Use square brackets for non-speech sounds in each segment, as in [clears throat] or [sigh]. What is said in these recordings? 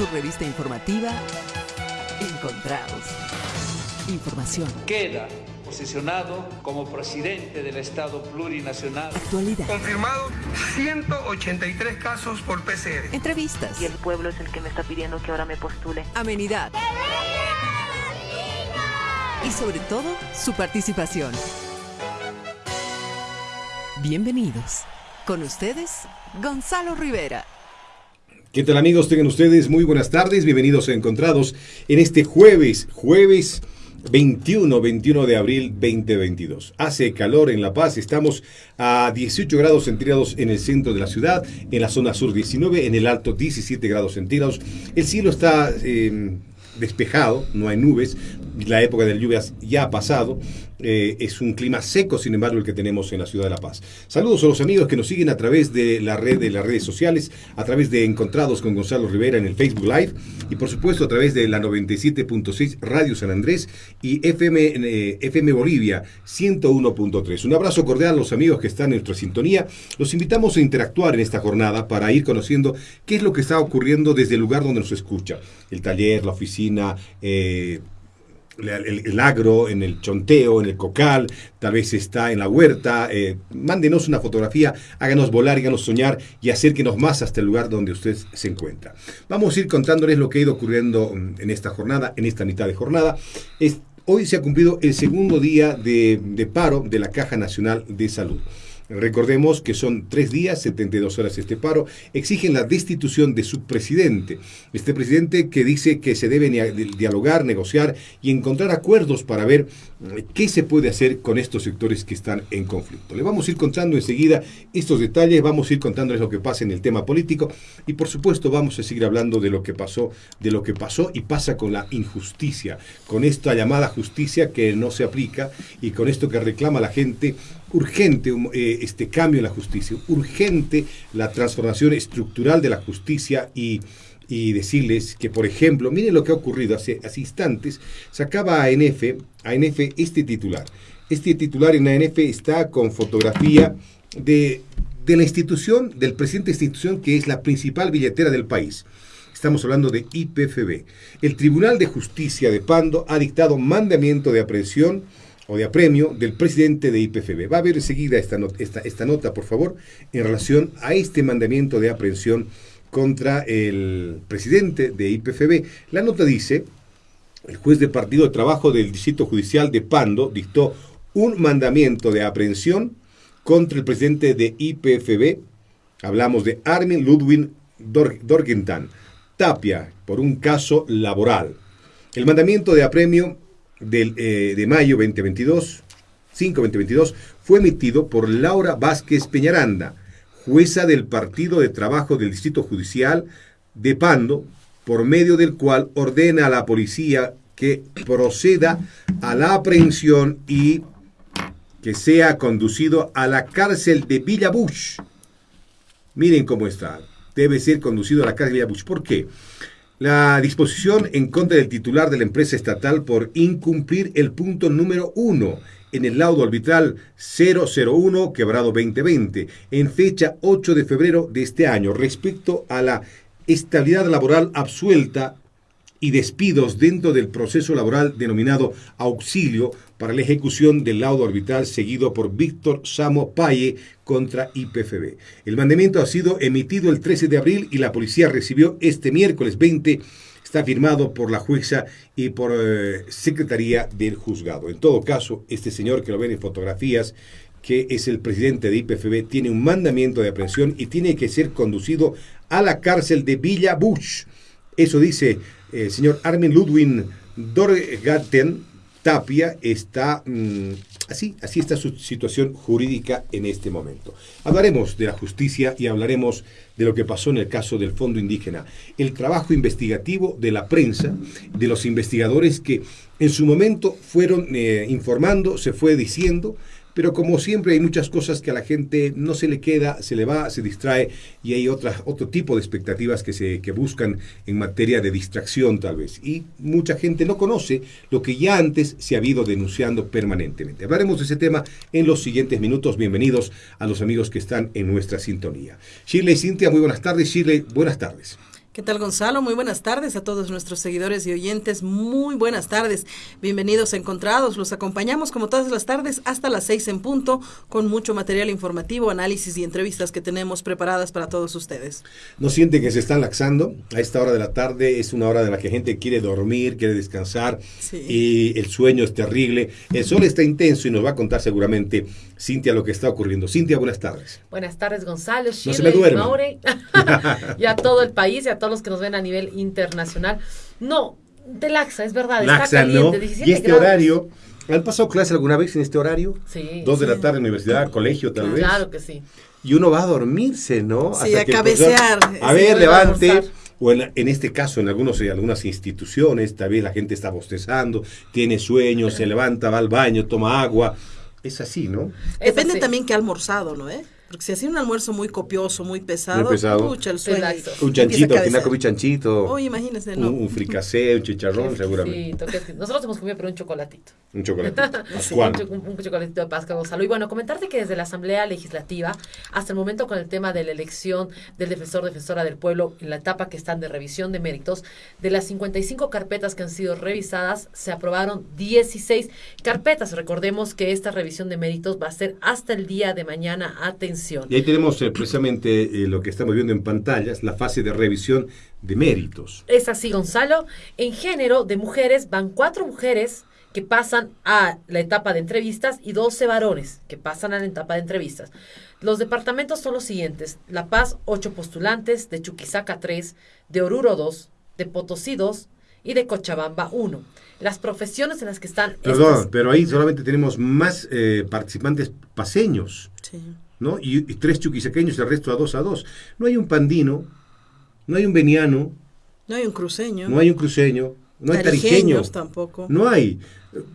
su revista informativa Encontrados. Información, queda posicionado como presidente del Estado plurinacional. actualidad, Confirmado 183 casos por PCR. entrevistas, y el pueblo es el que me está pidiendo que ahora me postule. amenidad y sobre todo su participación. Bienvenidos. Con ustedes, Gonzalo Rivera. ¿Qué tal amigos? Tengan ustedes muy buenas tardes, bienvenidos a Encontrados en este jueves, jueves 21, 21 de abril 2022. Hace calor en La Paz, estamos a 18 grados centígrados en el centro de la ciudad, en la zona sur 19, en el alto 17 grados centígrados. El cielo está eh, despejado, no hay nubes, la época de lluvias ya ha pasado. Eh, es un clima seco, sin embargo, el que tenemos en la ciudad de La Paz. Saludos a los amigos que nos siguen a través de la red de las redes sociales, a través de Encontrados con Gonzalo Rivera en el Facebook Live y por supuesto a través de la 97.6 Radio San Andrés y FM, eh, FM Bolivia 101.3. Un abrazo cordial a los amigos que están en nuestra sintonía. Los invitamos a interactuar en esta jornada para ir conociendo qué es lo que está ocurriendo desde el lugar donde nos escucha. El taller, la oficina, eh, el, agro, en el chonteo, en el cocal, tal vez está en la huerta. eh, mándenos una fotografía, háganos volar, háganos soñar y acérquenos más hasta el lugar donde usted se encuentra. Vamos a ir contándoles lo que ha ido ocurriendo mm, en esta jornada, en esta mitad de jornada. Es- hoy se ha cumplido el segundo día de, de paro de la Caja Nacional de Salud. Recordemos que son tres días, 72 horas este paro, exigen la destitución de su presidente. Este presidente que dice que se debe dialogar, negociar y encontrar acuerdos para ver eh, qué se puede hacer con estos sectores que están en conflicto. Le vamos a ir contando enseguida estos detalles, vamos a ir contándoles lo que pasa en el tema político y por supuesto vamos a seguir hablando de lo que pasó, de lo que pasó y pasa con la injusticia, con esta llamada justicia que no se aplica y con esto que reclama la gente urgente eh, este cambio en la justicia, urgente la transformación estructural de la justicia y, y decirles que, por ejemplo, miren lo que ha ocurrido hace, hace instantes, sacaba a ANF, ANF este titular. Este titular en ANF está con fotografía de, de la institución, del presidente de institución que es la principal billetera del país. Estamos hablando de IPFB. El Tribunal de Justicia de Pando ha dictado mandamiento de aprehensión o de apremio del presidente de IPFB. Va a ver enseguida esta, esta, esta nota, por favor, en relación a este mandamiento de aprehensión contra el presidente de IPFB. La nota dice, el juez de partido de trabajo del Distrito Judicial de Pando dictó un mandamiento de aprehensión contra el presidente de IPFB. Hablamos de Armin Ludwig Dor- Dorgentan Tapia por un caso laboral. El mandamiento de apremio del, eh, de mayo 2022, 5-2022, fue emitido por Laura Vázquez Peñaranda, jueza del Partido de Trabajo del Distrito Judicial de Pando, por medio del cual ordena a la policía que proceda a la aprehensión y que sea conducido a la cárcel de Villa Bush. Miren cómo está. Debe ser conducido a la cárcel de Villa Bush. ¿Por qué? La disposición en contra del titular de la empresa estatal por incumplir el punto número uno en el laudo arbitral 001 quebrado 2020 en fecha 8 de febrero de este año respecto a la estabilidad laboral absuelta y despidos dentro del proceso laboral denominado auxilio para la ejecución del laudo arbitral seguido por Víctor Samo Paye contra IPFB. El mandamiento ha sido emitido el 13 de abril y la policía recibió este miércoles 20. Está firmado por la jueza y por eh, secretaría del juzgado. En todo caso, este señor que lo ven en fotografías, que es el presidente de IPFB, tiene un mandamiento de aprehensión y tiene que ser conducido a la cárcel de Villa Bush. Eso dice eh, el señor Armin Ludwig Dorgaten Tapia. Está mm, así, así está su situación jurídica en este momento. Hablaremos de la justicia y hablaremos de lo que pasó en el caso del Fondo Indígena. El trabajo investigativo de la prensa, de los investigadores que en su momento fueron eh, informando, se fue diciendo, pero como siempre hay muchas cosas que a la gente no se le queda, se le va, se distrae y hay otro tipo de expectativas que, se, que buscan en materia de distracción tal vez. Y mucha gente no conoce lo que ya antes se ha ido denunciando permanentemente. Hablaremos de ese tema en los siguientes minutos. Bienvenidos a los amigos que están en nuestra sintonía. Shirley y Cintia, muy buenas tardes. Shirley, buenas tardes. ¿Qué tal Gonzalo? Muy buenas tardes a todos nuestros seguidores y oyentes. Muy buenas tardes. Bienvenidos a Encontrados. Los acompañamos como todas las tardes hasta las seis en punto con mucho material informativo, análisis y entrevistas que tenemos preparadas para todos ustedes. ¿No siente que se están laxando? A esta hora de la tarde es una hora de la que gente quiere dormir, quiere descansar Sí. y el sueño es terrible. El sol está intenso y nos va a contar seguramente Cintia lo que está ocurriendo. Cintia, buenas tardes. Buenas tardes, Gonzalo, se me Shirley, duerman. Maure, [laughs] [laughs] y a todo el país y a todos los que nos ven a nivel internacional. No, de laxa, es verdad, está Laxa, ¿no? caliente, 17 Y este grados. horario, ¿han pasado clase alguna vez en este horario? Sí. Dos de la tarde, universidad, colegio tal vez. Claro que sí. Y uno va a dormirse, ¿no? Sí, a que el profesor, cabecear. A Sí, ver, a levante. O en, en este caso, en algunos, en algunas instituciones, tal vez la gente está bostezando, tiene sueño, se levanta, va al baño, toma agua. Es así, ¿no? Es Depende así. también que ha almorzado, ¿no? Eh? Porque si hacía un almuerzo muy copioso, muy pesado, Muy pesado. pucha, el sueño. Un chanchito, al final comí chanchito. Oye, imagínese, un, no. un fricasé, un chicharrón, seguramente. Nosotros hemos comido pero un chocolatito. Un chocolatito. [laughs] Un, un- un chocolatito de Pascua, Gonzalo. Y bueno, comentarte que desde la Asamblea Legislativa, hasta el momento con el tema de la elección del defensor, defensora del pueblo, en la etapa que están de revisión de méritos, de las 55 carpetas que han sido revisadas, se aprobaron 16 carpetas. Recordemos que esta revisión de méritos va a ser hasta el día de mañana. Atención. Y ahí tenemos eh, precisamente eh, lo que estamos viendo en pantallas, la fase de revisión de méritos. Es así, Gonzalo. En género de mujeres van cuatro mujeres que pasan a la etapa de entrevistas y 12 varones que pasan a la etapa de entrevistas. Los departamentos son los siguientes. La Paz, 8 postulantes, de Chuquisaca 3, de Oruro 2, de Potosí 2 y de Cochabamba 1. Las profesiones en las que están... Perdón, estas- pero ahí solamente tenemos más eh, participantes paseños, Sí. ¿No? Y, y tres chuquisaqueños, el resto a dos a dos. No hay un pandino, no hay un veniano, No hay un cruceño. no hay un cruceño, no hay tarijeño. Tarijeños tampoco. No hay.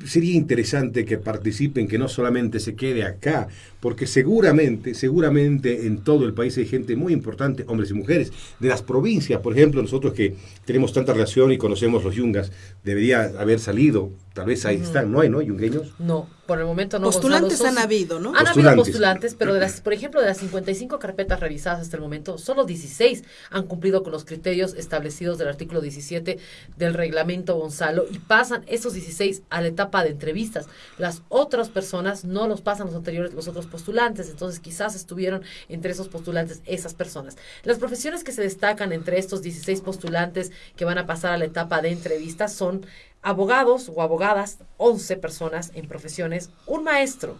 Sería interesante que participen, que no solamente se quede acá, porque seguramente, seguramente en todo el país hay gente muy importante, hombres y mujeres, de las provincias, por ejemplo, nosotros que tenemos tanta relación y conocemos los yungas, debería haber salido, tal vez ahí están, ¿no hay, no? ¿Yungueños? No, por el momento no. Postulantes Gonzalo, han habido, ¿no? Han habido Postulantes. pero de las, por ejemplo, de las 55 carpetas revisadas hasta el momento, solo 16 han cumplido con los criterios establecidos del artículo 17 del reglamento Gonzalo y pasan esos 16 a etapa de entrevistas. Las otras personas no los pasan los anteriores, los otros postulantes, entonces quizás estuvieron entre esos postulantes esas personas. Las profesiones que se destacan entre estos 16 postulantes que van a pasar a la etapa de entrevistas son abogados o abogadas, 11 personas en profesiones, un maestro,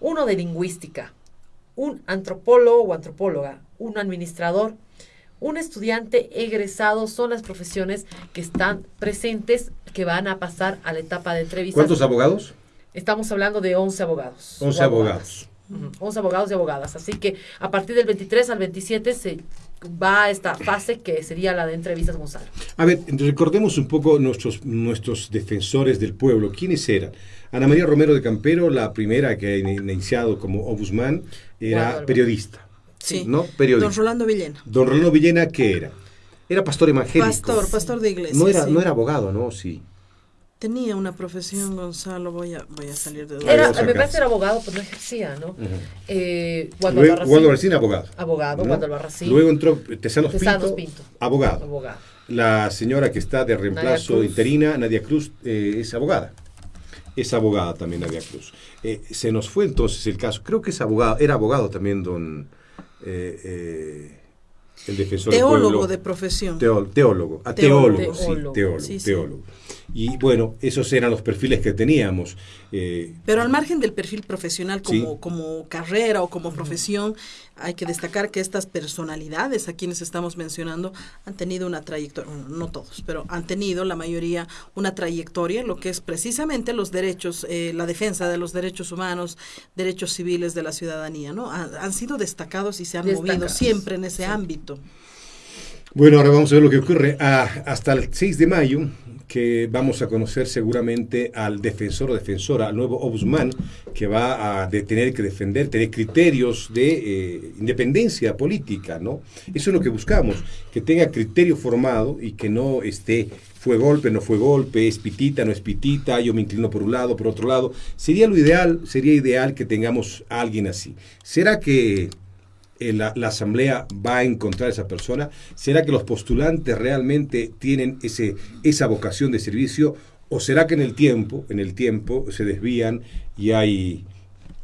uno de lingüística, un antropólogo o antropóloga, un administrador, un estudiante egresado son las profesiones que están presentes que van a pasar a la etapa de entrevistas. ¿Cuántos abogados? Estamos hablando de 11 abogados. 11 o abogados. Ujú, 11 abogados y abogadas. Así que a partir del 23 al 27 se va a esta fase que sería la de entrevistas Gonzalo. A ver, recordemos un poco nuestros, nuestros defensores del pueblo. ¿Quiénes eran? Ana María Romero de Campero, la primera que ha iniciado como ombudsman, era periodista. Sí. ¿No? Periodista. Don Rolando Villena. Don Rolando Villena, ¿qué era? Era pastor evangélico. Pastor, pastor de iglesia. No era, sí. no era abogado, ¿no? Sí. Tenía una profesión, Gonzalo, voy a, voy a salir de duda. Era, vamos a me parece que era abogado, pero no ejercía, ¿no? Eh, Waldo Luego, Albarracín, Waldo Albarracín, abogado. Abogado, ¿no? Waldo Albarracín. Luego entró Tesanos, Tesanos Pinto, Pinto. abogado. abogado. La señora que está de reemplazo interina, Nadia Cruz, eh, es abogada. Es abogada también Nadia Cruz. Eh, se nos fue entonces el caso. Creo que es abogado, era abogado también don eh, eh, el defensor del Teólogo pueblo. de profesión. Teó- teólogo, a Teólogo. teólogo, sí, Teólogo. teólogo, Sí, sí. teólogo. Y bueno, esos eran los perfiles que teníamos. Eh, Pero al margen del perfil profesional como, Sí. como carrera o como profesión, hay que destacar que estas personalidades a quienes estamos mencionando han tenido una trayectoria, bueno, no todos, pero han tenido la mayoría una trayectoria, en lo que es precisamente los derechos, eh, la defensa de los derechos humanos, derechos civiles de la ciudadanía, ¿no? Han, han sido destacados y se han movido siempre en ese ámbito. Bueno, ahora vamos a ver lo que ocurre. Ah, hasta el 6 de mayo, que vamos a conocer seguramente al defensor o defensora, al nuevo ombudsman, que va a tener que defender, tener criterios de eh, independencia política, ¿no? Eso es lo que buscamos, que tenga criterio formado y que no esté fue golpe, no fue golpe, es pitita, no es pitita, yo me inclino por un lado, por otro lado. Sería lo ideal, sería ideal que tengamos a alguien así. ¿Será que eh, la, asamblea va a encontrar a esa persona? ¿Será que los postulantes realmente tienen ese, esa vocación de servicio? ¿O será que en el tiempo, en el tiempo se desvían y hay,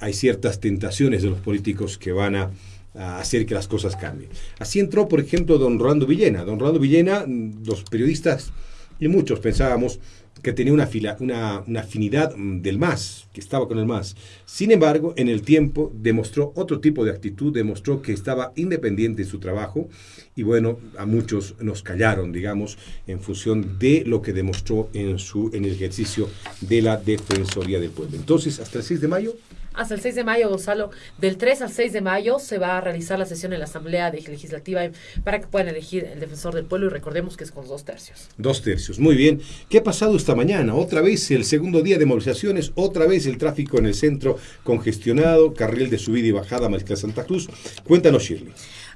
hay ciertas tentaciones de los políticos que van a, a hacer que las cosas cambien? Así entró, por ejemplo, don Rolando Villena. Don Rolando Villena, mm, los periodistas y muchos pensábamos que tenía una, fila, una, una, afinidad mm, del MAS, que estaba con el MAS. Sin embargo, en el tiempo demostró otro tipo de actitud, demostró que estaba independiente en su trabajo y bueno, a muchos nos callaron, digamos, en función de lo que demostró en, su, en el ejercicio de la Defensoría del Pueblo. Entonces, hasta el 6 de mayo hasta el 6 de mayo, Gonzalo. Del 3 al 6 de mayo se va a realizar la sesión en la Asamblea Legislativa para que puedan elegir el defensor del pueblo y recordemos que es con dos tercios. Dos tercios, muy bien. ¿Qué ha pasado esta mañana? Otra vez el segundo día de movilizaciones, otra vez el tráfico en el centro congestionado, carril de subida y bajada Mariscal Santa Cruz. Cuéntanos, Shirley.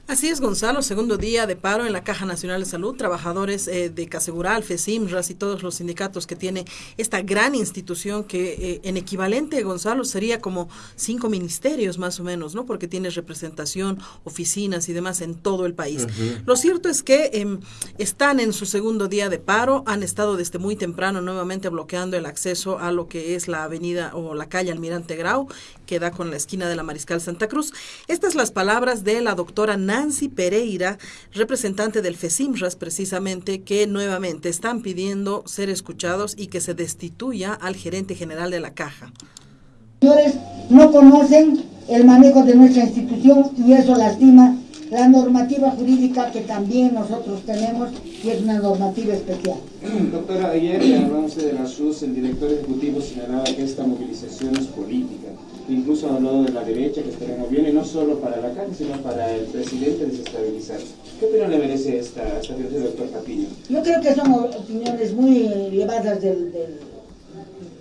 Así es, Gonzalo. Segundo día de paro en la Caja Nacional de Salud. Trabajadores eh, de Casegural, FESIMRAS y todos los sindicatos que tiene esta gran institución que eh, en equivalente, Gonzalo, sería como cinco ministerios más o menos, ¿no? Porque tiene representación, oficinas y demás en todo el país. Uh -huh. Lo cierto es que eh, están en su segundo día de paro. Han estado desde muy temprano nuevamente bloqueando el acceso a lo que es la avenida o la calle Almirante Grau, que da con la esquina de la Mariscal Santa Cruz. Estas las palabras de la doctora Nancy Pereira, representante del FESIMRAS precisamente, que nuevamente están pidiendo ser escuchados y que se destituya al gerente general de la caja. Señores, no conocen el manejo de nuestra institución y eso lastima la normativa jurídica que también nosotros tenemos y es una normativa especial. [clears throat] Doctora, ayer en el 11 de la SUS el director ejecutivo señalaba que esta movilización es política incluso ha hablado de la derecha que estaremos bien, no solo para la calle, sino para el presidente desestabilizar. ¿Qué opinión le merece esta, esta del doctor Patiño? Yo creo que son opiniones muy llevadas del, del,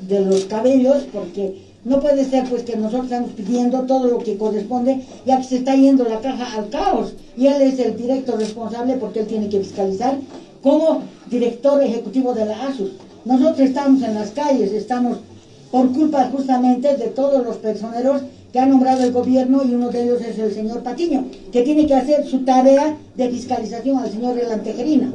de los cabellos, porque no puede ser pues que nosotros estamos pidiendo todo lo que corresponde, ya que se está yendo la caja al caos, y él es el director responsable porque él tiene que fiscalizar como director ejecutivo de la ASUS. Nosotros estamos en las calles, estamos por culpa justamente de todos los personeros que ha nombrado el gobierno y uno de ellos es el señor Patiño, que tiene que hacer su tarea de fiscalización al señor Elantejerina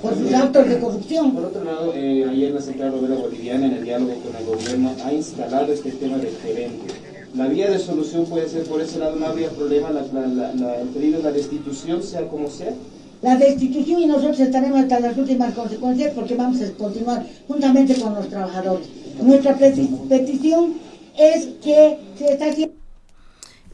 por sus actos de corrupción. Por otro lado, eh, ayer la Central Obrera Boliviana, en el diálogo con el gobierno, ha instalado este tema del gerente. La vía de solución puede ser por ese lado, no habría problema, la, la, la, el pedido de la destitución, sea como sea. La destitución y nosotros estaremos hasta las últimas consecuencias porque vamos a continuar juntamente con los trabajadores. Nuestra petición es que se está haciendo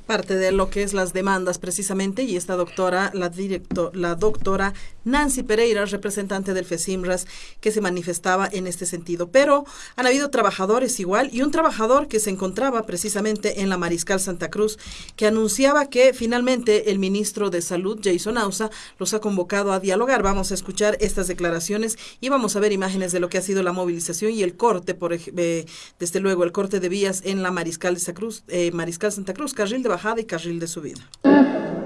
parte de lo que es las demandas precisamente y esta doctora, la, directo, la doctora Nancy Pereira, representante del FESIMRAS, que se manifestaba en este sentido. Pero han habido trabajadores igual y un trabajador que se encontraba precisamente en la Mariscal Santa Cruz, que anunciaba que finalmente el ministro de Salud, Jason Ausa, los ha convocado a dialogar. Vamos a escuchar estas declaraciones y vamos a ver imágenes de lo que ha sido la movilización y el corte, por, eh, desde luego, el corte de vías en la Mariscal, de Santa Cruz, eh, Mariscal Santa Cruz, carril de bajada y carril de subida.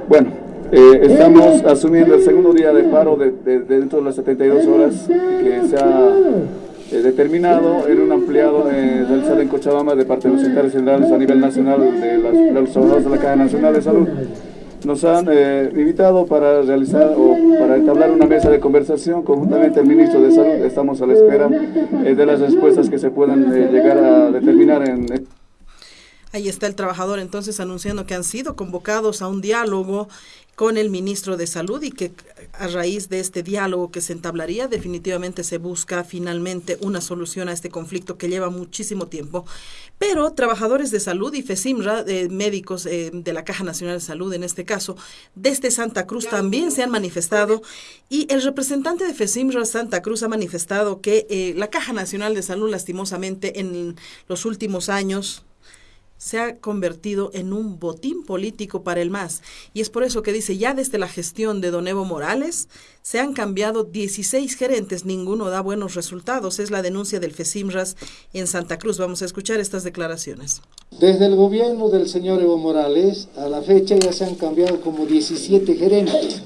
Bueno, eh, estamos asumiendo el segundo día de paro de, de, de dentro de las 72 horas que se ha eh, determinado en un ampliado eh, realizado en Cochabamba de parte de los secretarios generales a nivel nacional de, las, de los trabajadores de la Caja Nacional de Salud. Nos han eh, invitado para realizar o para entablar una mesa de conversación conjuntamente el ministro de Salud. Estamos a la espera de las respuestas que se puedan llegar a determinar en Ahí está el trabajador entonces anunciando que han sido convocados a un diálogo con el ministro de Salud y que a raíz de este diálogo que se entablaría definitivamente se busca finalmente una solución a este conflicto que lleva muchísimo tiempo. Pero trabajadores de salud y FESIMRA, eh, médicos eh, de la Caja Nacional de Salud en este caso, desde Santa Cruz también se han manifestado y el representante de FESIMRA Santa Cruz ha manifestado que eh, la Caja Nacional de Salud lastimosamente en los últimos años se ha convertido en un botín político para el MAS. Y es por eso que dice, ya desde la gestión de Don Evo Morales, se han cambiado 16 gerentes, ninguno da buenos resultados. Es la denuncia del FESIMRAS en Santa Cruz. Vamos a escuchar estas declaraciones. Desde el gobierno del señor Evo Morales, a la fecha ya se han cambiado como 17 gerentes.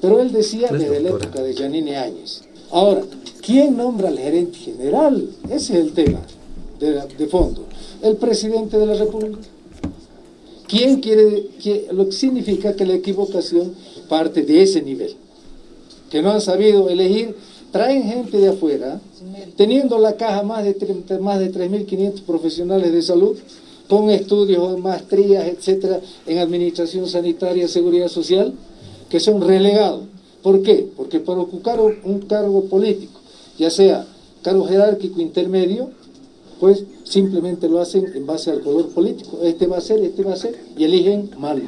Pero él decía desde la época de Janine Áñez. Ahora, ¿quién nombra al gerente general? Ese es el tema de, de fondo el presidente de la República. ¿Quién quiere, lo que significa que la equivocación parte de ese nivel? Que no han sabido elegir, traen gente de afuera, teniendo la caja más de, más de 3.500 profesionales de salud, con estudios, maestrías, etcétera, en administración sanitaria, seguridad social, que son relegados. ¿Por qué? Porque para ocupar un cargo político, ya sea cargo jerárquico intermedio, pues simplemente lo hacen en base al color político. Este va a ser, este va a ser, y eligen mal.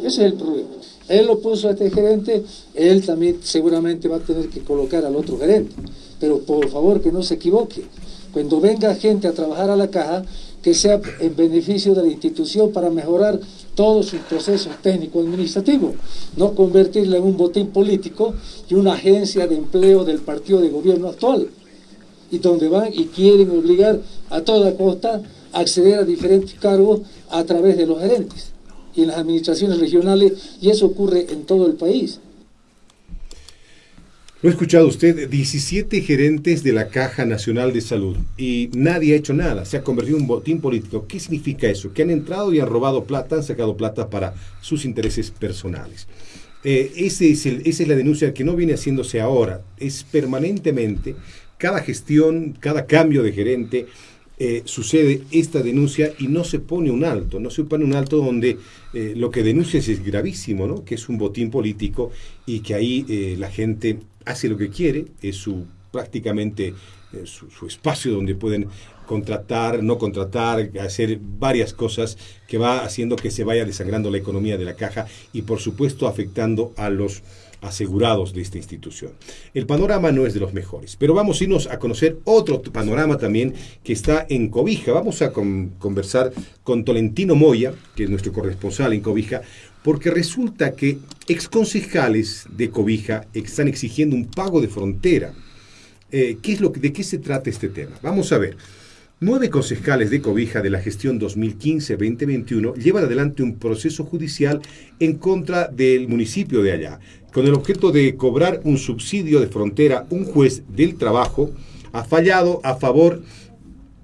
Ese es el problema. Él lo puso a este gerente, él también seguramente va a tener que colocar al otro gerente. Pero por favor que no se equivoque. Cuando venga gente a trabajar a la caja, que sea en beneficio de la institución para mejorar todos sus procesos técnico-administrativos, no convertirla en un botín político y una agencia de empleo del partido de gobierno actual y donde van y quieren obligar a toda costa a acceder a diferentes cargos a través de los gerentes y en las administraciones regionales, y eso ocurre en todo el país. Lo ha escuchado usted, 17 gerentes de la Caja Nacional de Salud y nadie ha hecho nada, se ha convertido en un botín político. ¿Qué significa eso? Que han entrado y han robado plata, han sacado plata para sus intereses personales. Eh, ese es esa es la denuncia que no viene haciéndose ahora, es permanentemente cada gestión, cada cambio de gerente, eh, sucede esta denuncia y no se pone un alto, no se pone un alto donde eh, lo que denuncia es gravísimo, ¿no? que es un botín político y que ahí eh, la gente hace lo que quiere, es su prácticamente su, espacio donde pueden contratar, no contratar, hacer varias cosas que va haciendo que se vaya desangrando la economía de la caja y por supuesto afectando a los asegurados de esta institución. El panorama no es de los mejores, pero vamos a irnos a conocer otro panorama también que está en Cobija. Vamos a conversar con Tolentino Moya, que es nuestro corresponsal en Cobija, porque resulta que exconcejales de Cobija están exigiendo un pago de frontera. Eh, ¿qué es lo ¿De qué se trata este tema? Vamos a ver. Nueve concejales de Cobija de la gestión 2015-2021 llevan adelante un proceso judicial en contra del municipio de allá, con el objeto de cobrar un subsidio de frontera. Un juez del trabajo ha fallado a favor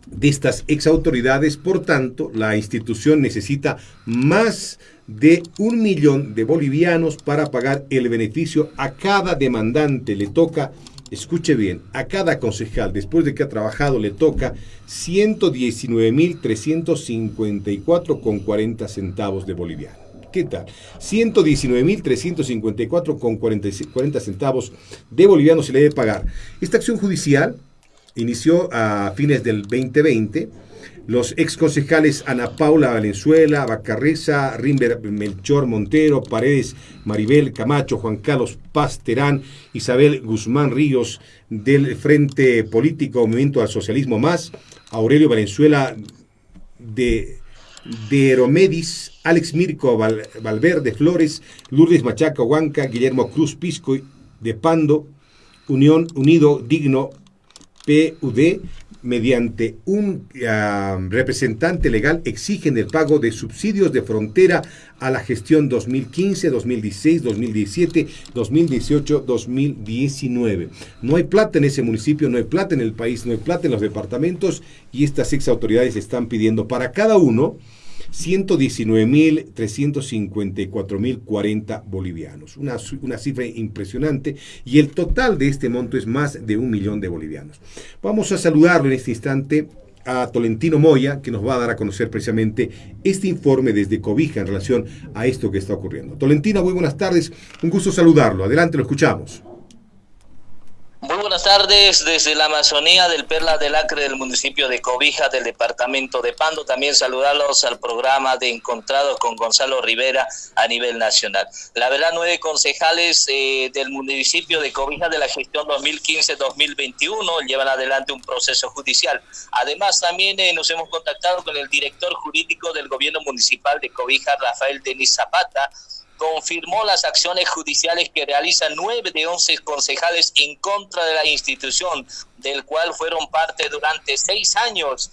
de estas exautoridades, por tanto, la institución necesita más de un millón de bolivianos para pagar el beneficio a cada demandante. Le toca escuche bien, a cada concejal, después de que ha trabajado, le toca 119.354 con 40 centavos de boliviano. ¿Qué tal? 119.354 con 40 centavos de boliviano se le debe pagar. Esta acción judicial inició a fines del 2020 los ex concejales Ana Paula Valenzuela, Bacarreza, Rimber Melchor Montero, Paredes Maribel Camacho, Juan Carlos Paz Terán, Isabel Guzmán Ríos del Frente Político Movimiento al Socialismo Más, Aurelio Valenzuela de, de Heromedis, Alex Mirko Valverde Flores, Lourdes Machaca Huanca, Guillermo Cruz Pisco de Pando, Unión Unido Digno PUD, mediante un ah, representante legal exigen el pago de subsidios de frontera a la gestión 2015, 2016, 2017, 2018, 2019. No hay plata en ese municipio, no hay plata en el país, no hay plata en los departamentos y estas ex autoridades están pidiendo para cada uno 119.354.040 bolivianos. Una, una cifra impresionante y el total de este monto es más de un millón de bolivianos. Vamos a saludarlo en este instante a Tolentino Moya, que nos va a dar a conocer precisamente este informe desde Cobija en relación a esto que está ocurriendo. Tolentino, muy buenas tardes, un gusto saludarlo. Adelante, lo escuchamos. Muy buenas tardes desde la Amazonía del Perla del Acre del municipio de Cobija del departamento de Pando. También saludarlos al programa de Encontrados con Gonzalo Rivera a nivel nacional. La verdad, nueve concejales eh, del municipio de Cobija de la gestión 2015-2021 llevan adelante un proceso judicial. Además, también eh, nos hemos contactado con el director jurídico del gobierno municipal de Cobija, Rafael Denis Zapata, confirmó las acciones judiciales que realizan nueve de once concejales en contra de la institución, del cual fueron parte durante seis años.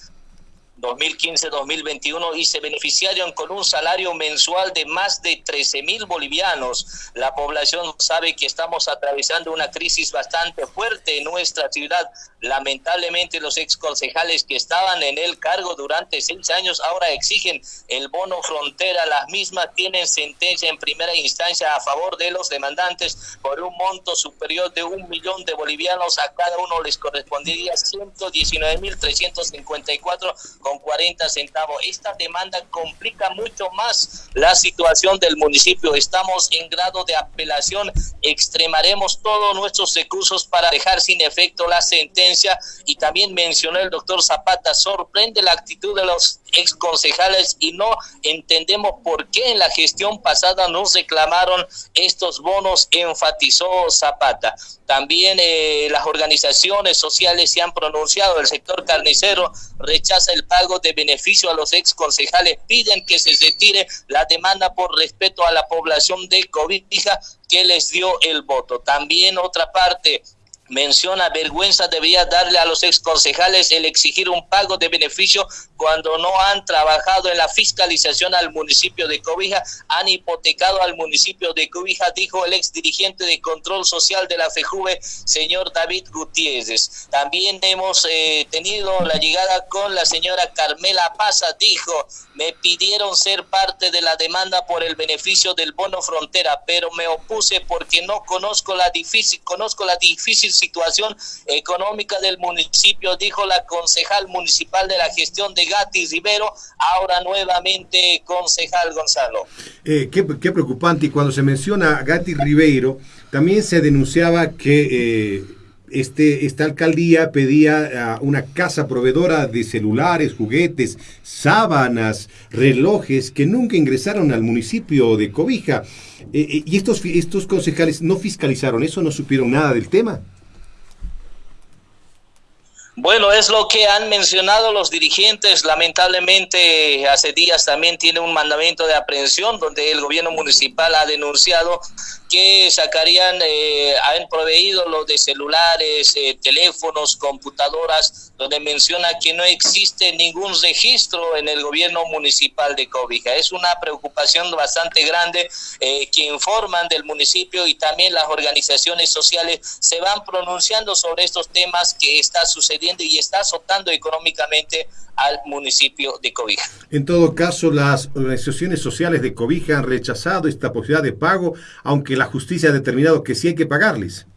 2015-2021 y se beneficiaron con un salario mensual de más de 13 mil bolivianos. La población sabe que estamos atravesando una crisis bastante fuerte en nuestra ciudad. Lamentablemente los ex concejales que estaban en el cargo durante seis años ahora exigen el bono frontera. Las mismas tienen sentencia en primera instancia a favor de los demandantes por un monto superior de un millón de bolivianos. A cada uno les correspondería 119 mil 354 con 40 centavos. Esta demanda complica mucho más la situación del municipio. Estamos en grado de apelación. Extremaremos todos nuestros recursos para dejar sin efecto la sentencia. Y también mencionó el doctor Zapata, sorprende la actitud de los ex concejales y no entendemos por qué en la gestión pasada no reclamaron estos bonos, enfatizó Zapata. También eh, las organizaciones sociales se han pronunciado, el sector carnicero rechaza el pago de beneficio a los ex concejales, piden que se retire la demanda por respeto a la población de Cobija que les dio el voto. También otra parte, menciona vergüenza debería darle a los ex concejales el exigir un pago de beneficio cuando no han trabajado en la fiscalización al municipio de Cobija, han hipotecado al municipio de Cobija, dijo el ex dirigente de control social de la FEJUVE, señor David Gutiérrez. También hemos eh, tenido la llegada con la señora Carmela Paza, dijo, me pidieron ser parte de la demanda por el beneficio del bono frontera, pero me opuse porque no conozco la difícil, conozco la difícil situación económica del municipio, dijo la concejal municipal de la gestión de Gati Rivero, ahora nuevamente concejal Gonzalo. Eh, qué, preocupante, y cuando se menciona a Gati Ribeiro, también se denunciaba que... Eh, este, esta alcaldía pedía una casa proveedora de celulares, juguetes, sábanas, relojes que nunca ingresaron al municipio de Cobija. Eh, y estos, estos concejales no fiscalizaron eso, no supieron nada del tema. Bueno, es lo que han mencionado los dirigentes. Lamentablemente, hace días también tiene un mandamiento de aprehensión donde el gobierno municipal ha denunciado que sacarían, eh, han proveído los de celulares, eh, teléfonos, computadoras, donde menciona que no existe ningún registro en el gobierno municipal de Cobija. Es una preocupación bastante grande eh, que informan del municipio y también las organizaciones sociales se van pronunciando sobre estos temas que está sucediendo y está azotando económicamente al municipio de Cobija. En todo caso, las organizaciones sociales de Cobija han rechazado esta posibilidad de pago, aunque la justicia ha determinado que sí hay que pagarles.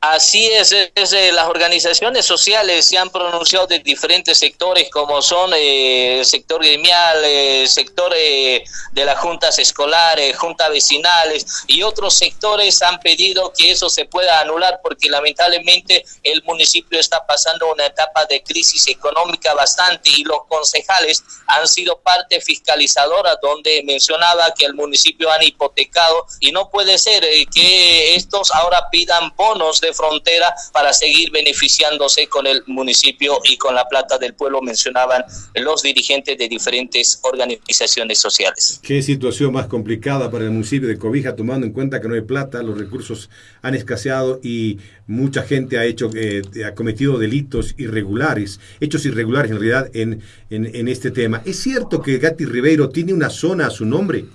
Así es, eh, las organizaciones sociales se han pronunciado de diferentes sectores como son eh, el sector gremial, el eh, sector de las juntas escolares, juntas vecinales y otros sectores han pedido que eso se pueda anular porque lamentablemente el municipio está pasando una etapa de crisis económica bastante y los concejales han sido parte fiscalizadora donde mencionaba que el municipio han hipotecado y no puede ser que estos ahora pidan bonos de frontera para seguir beneficiándose con el municipio y con la plata del pueblo, mencionaban los dirigentes de diferentes organizaciones sociales. Qué situación más complicada para el municipio de Cobija, tomando en cuenta que no hay plata, los recursos han escaseado y mucha gente ha hecho, eh, ha cometido delitos irregulares, hechos irregulares en realidad en, en, en este tema. ¿Es cierto que Gatti Ribeiro tiene una zona a su nombre?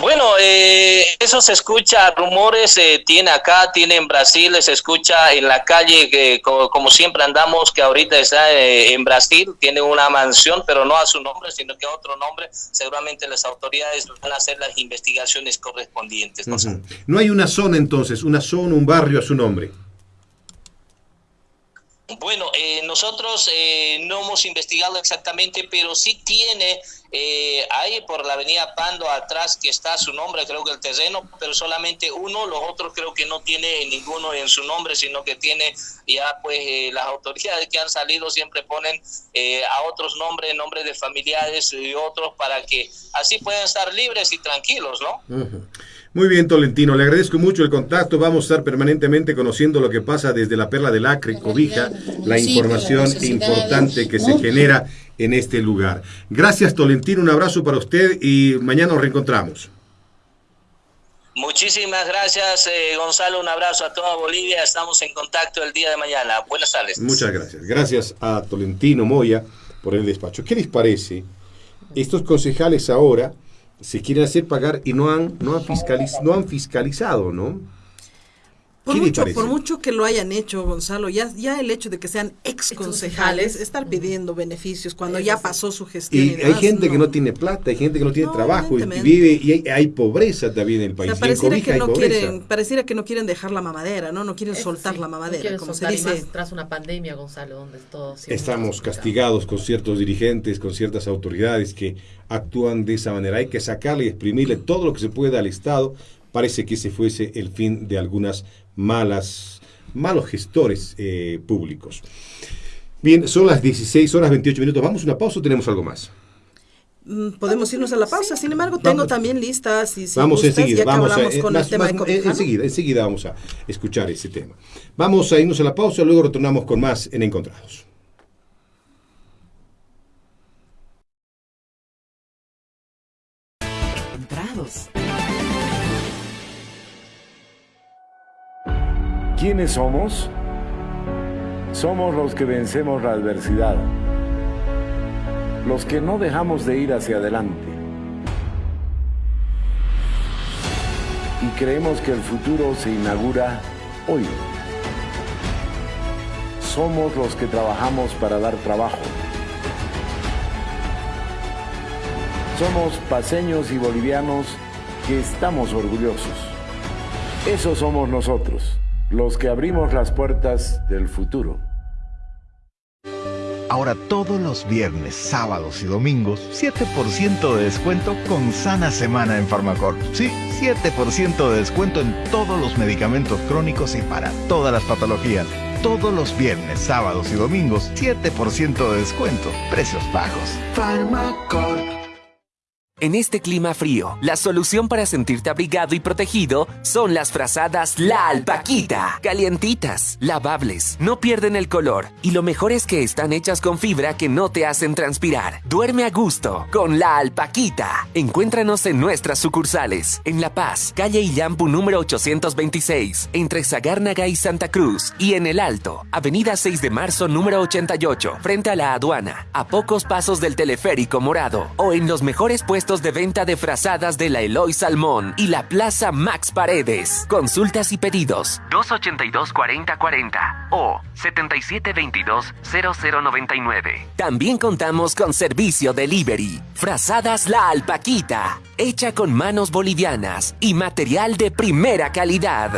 Bueno, eh, eso se escucha, rumores eh, tiene acá, tiene en Brasil, se escucha en la calle, que como, siempre andamos, que ahorita está eh, en Brasil, tiene una mansión, pero no a su nombre, sino que a otro nombre. Seguramente las autoridades van a hacer las investigaciones correspondientes. ¿no? no hay una zona entonces, una zona, un barrio a su nombre. Bueno, eh, nosotros eh, no hemos investigado exactamente, pero sí tiene eh, ahí por la avenida Pando atrás que está su nombre, creo que el terreno, pero solamente uno, los otros creo que no tiene ninguno en su nombre, sino que tiene ya pues las autoridades que han salido siempre ponen a otros nombres, nombres de familiares y otros para que así puedan estar libres y tranquilos, ¿no? Muy bien, Tolentino, le agradezco mucho el contacto. Vamos a estar permanentemente conociendo lo que pasa desde la Perla del Acre, Cobija, la información importante que se genera en este lugar. Gracias, Tolentino, un abrazo para usted y mañana nos reencontramos. Muchísimas gracias, eh, Gonzalo. Un abrazo a toda Bolivia. Estamos en contacto el día de mañana. Buenas tardes. Muchas gracias. Gracias a Tolentino Moya por el despacho. ¿Qué les parece? Estos concejales ahora se quieren hacer pagar y no han, no fiscaliz no han fiscalizado, ¿no? Por mucho, por mucho que lo hayan hecho, Gonzalo, ya, ya el hecho de que sean ex concejales, estar pidiendo beneficios cuando ya pasó su gestión. Y, hay gente que no tiene plata, hay gente que no tiene trabajo y, vive, y hay, pobreza también en el país. pareciera, que no quieren, pareciera que no quieren dejar la mamadera, ¿no? No quieren soltar la mamadera, como se dice. tras una pandemia, Gonzalo, donde todo Estamos castigados con ciertos dirigentes, con ciertas autoridades que actúan de esa manera. Hay que sacarle y exprimirle todo lo que se pueda al Estado. Parece que ese fuese el fin de algunas malas, malos gestores eh, públicos. Bien, son las 16 horas 28 minutos. ¿Vamos a una pausa o tenemos algo más? Mm, podemos irnos a la pausa, sin embargo, tengo también listas y si vamos enseguida, vamos a, con el tema enseguida, enseguida vamos a escuchar ese tema. Vamos a irnos a la pausa, luego retornamos con más en. Encontrados. ¿Quiénes somos? Somos los que vencemos la adversidad, los que no dejamos de ir hacia adelante y creemos que el futuro se inaugura hoy. Somos los que trabajamos para dar trabajo. Somos paseños y bolivianos que estamos orgullosos. Eso somos nosotros los que abrimos las puertas del futuro. Ahora todos los viernes, sábados y domingos, 7% de descuento con Sana Semana en Farmacor. Sí, 7% de descuento en todos los medicamentos crónicos y para todas las patologías. Todos los viernes, sábados y domingos, 7% de descuento. Precios bajos. Farmacor. En este clima frío, la solución para sentirte abrigado y protegido son las frazadas La Alpaquita. Calientitas, lavables, no pierden el color y lo mejor es que están hechas con fibra que no te hacen transpirar. Duerme a gusto con La Alpaquita. Encuéntranos en nuestras sucursales, en La Paz, calle Illampu número 826, entre Sagárnaga y Santa Cruz, y en El Alto, avenida 6 de marzo número 88, frente a la aduana, a pocos pasos del teleférico morado, o en los mejores puestos de venta de frazadas de la Eloy Salmón y la Plaza Max Paredes. Consultas y pedidos 282-4040 o 7722-0099. También contamos con servicio delivery. Frazadas La Alpaquita, hecha con manos bolivianas y material de primera calidad.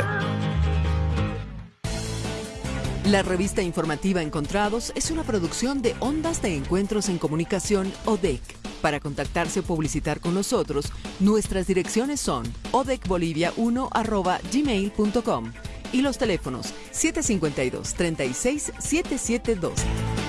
La revista informativa Encontrados es una producción de Ondas de Encuentros en Comunicación ODEC. Para contactarse o publicitar con nosotros, nuestras direcciones son odecbolivia1 y los teléfonos 752 36 772.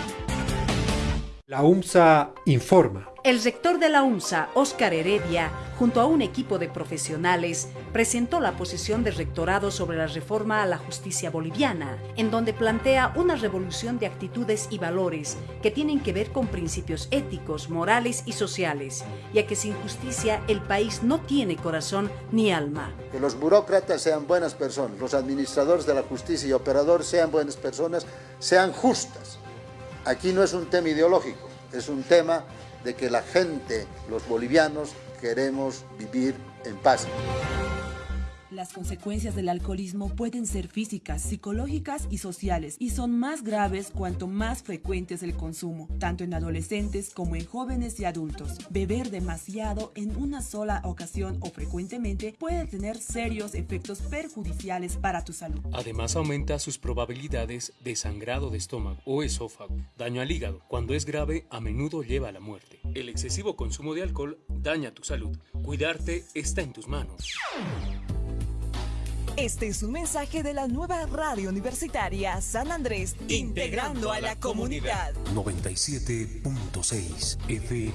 La UMSA informa. El rector de la UMSA, Óscar Heredia, junto a un equipo de profesionales, presentó la posición del rectorado sobre la reforma a la justicia boliviana, en donde plantea una revolución de actitudes y valores que tienen que ver con principios éticos, morales y sociales, ya que sin justicia el país no tiene corazón ni alma. Que los burócratas sean buenas personas, los administradores de la justicia y operadores sean buenas personas, sean justas Aquí no es un tema ideológico, es un tema de que la gente, los bolivianos, queremos vivir en paz. Las consecuencias del alcoholismo pueden ser físicas, psicológicas y sociales y son más graves cuanto más frecuente es el consumo, tanto en adolescentes como en jóvenes y adultos. Beber demasiado en una sola ocasión o frecuentemente puede tener serios efectos perjudiciales para tu salud. Además aumenta sus probabilidades de sangrado de estómago o esófago, daño al hígado. Cuando es grave, a menudo lleva a la muerte. El excesivo consumo de alcohol daña tu salud. Cuidarte está en tus manos. Este es un mensaje de la nueva radio universitaria San Andrés, integrando a la comunidad. 97.6 FM.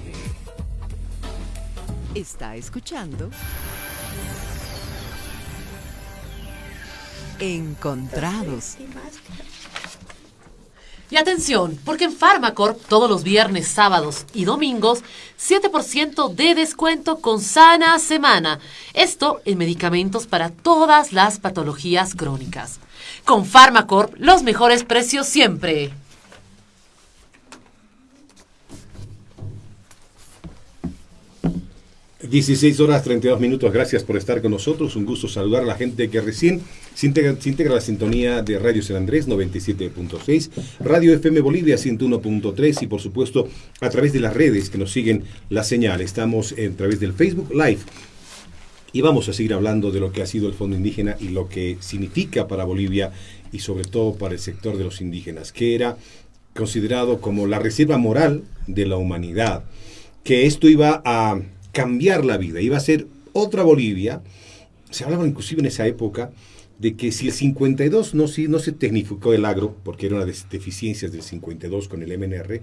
Está escuchando. Encontrados. Y atención, porque en Pharmacorp todos los viernes, sábados y domingos, 7% de descuento con sana semana. Esto en medicamentos para todas las patologías crónicas. Con Pharmacorp, los mejores precios siempre. 16 horas 32 minutos, gracias por estar con nosotros. Un gusto saludar a la gente que recién se integra, se la sintonía de Radio San Andrés 97.6, Radio FM Bolivia 101.3 y por supuesto a través de las redes que nos siguen la señal. Estamos a través del Facebook Live y vamos a seguir hablando de lo que ha sido el Fondo Indígena y lo que significa para Bolivia y sobre todo para el sector de los indígenas, que era considerado como la reserva moral de la humanidad, que esto iba a cambiar la vida, iba a ser otra Bolivia. Se hablaba inclusive en esa época de que si el 52 no, si, no se tecnificó el agro, porque era una de las deficiencias del 52 con el MNR,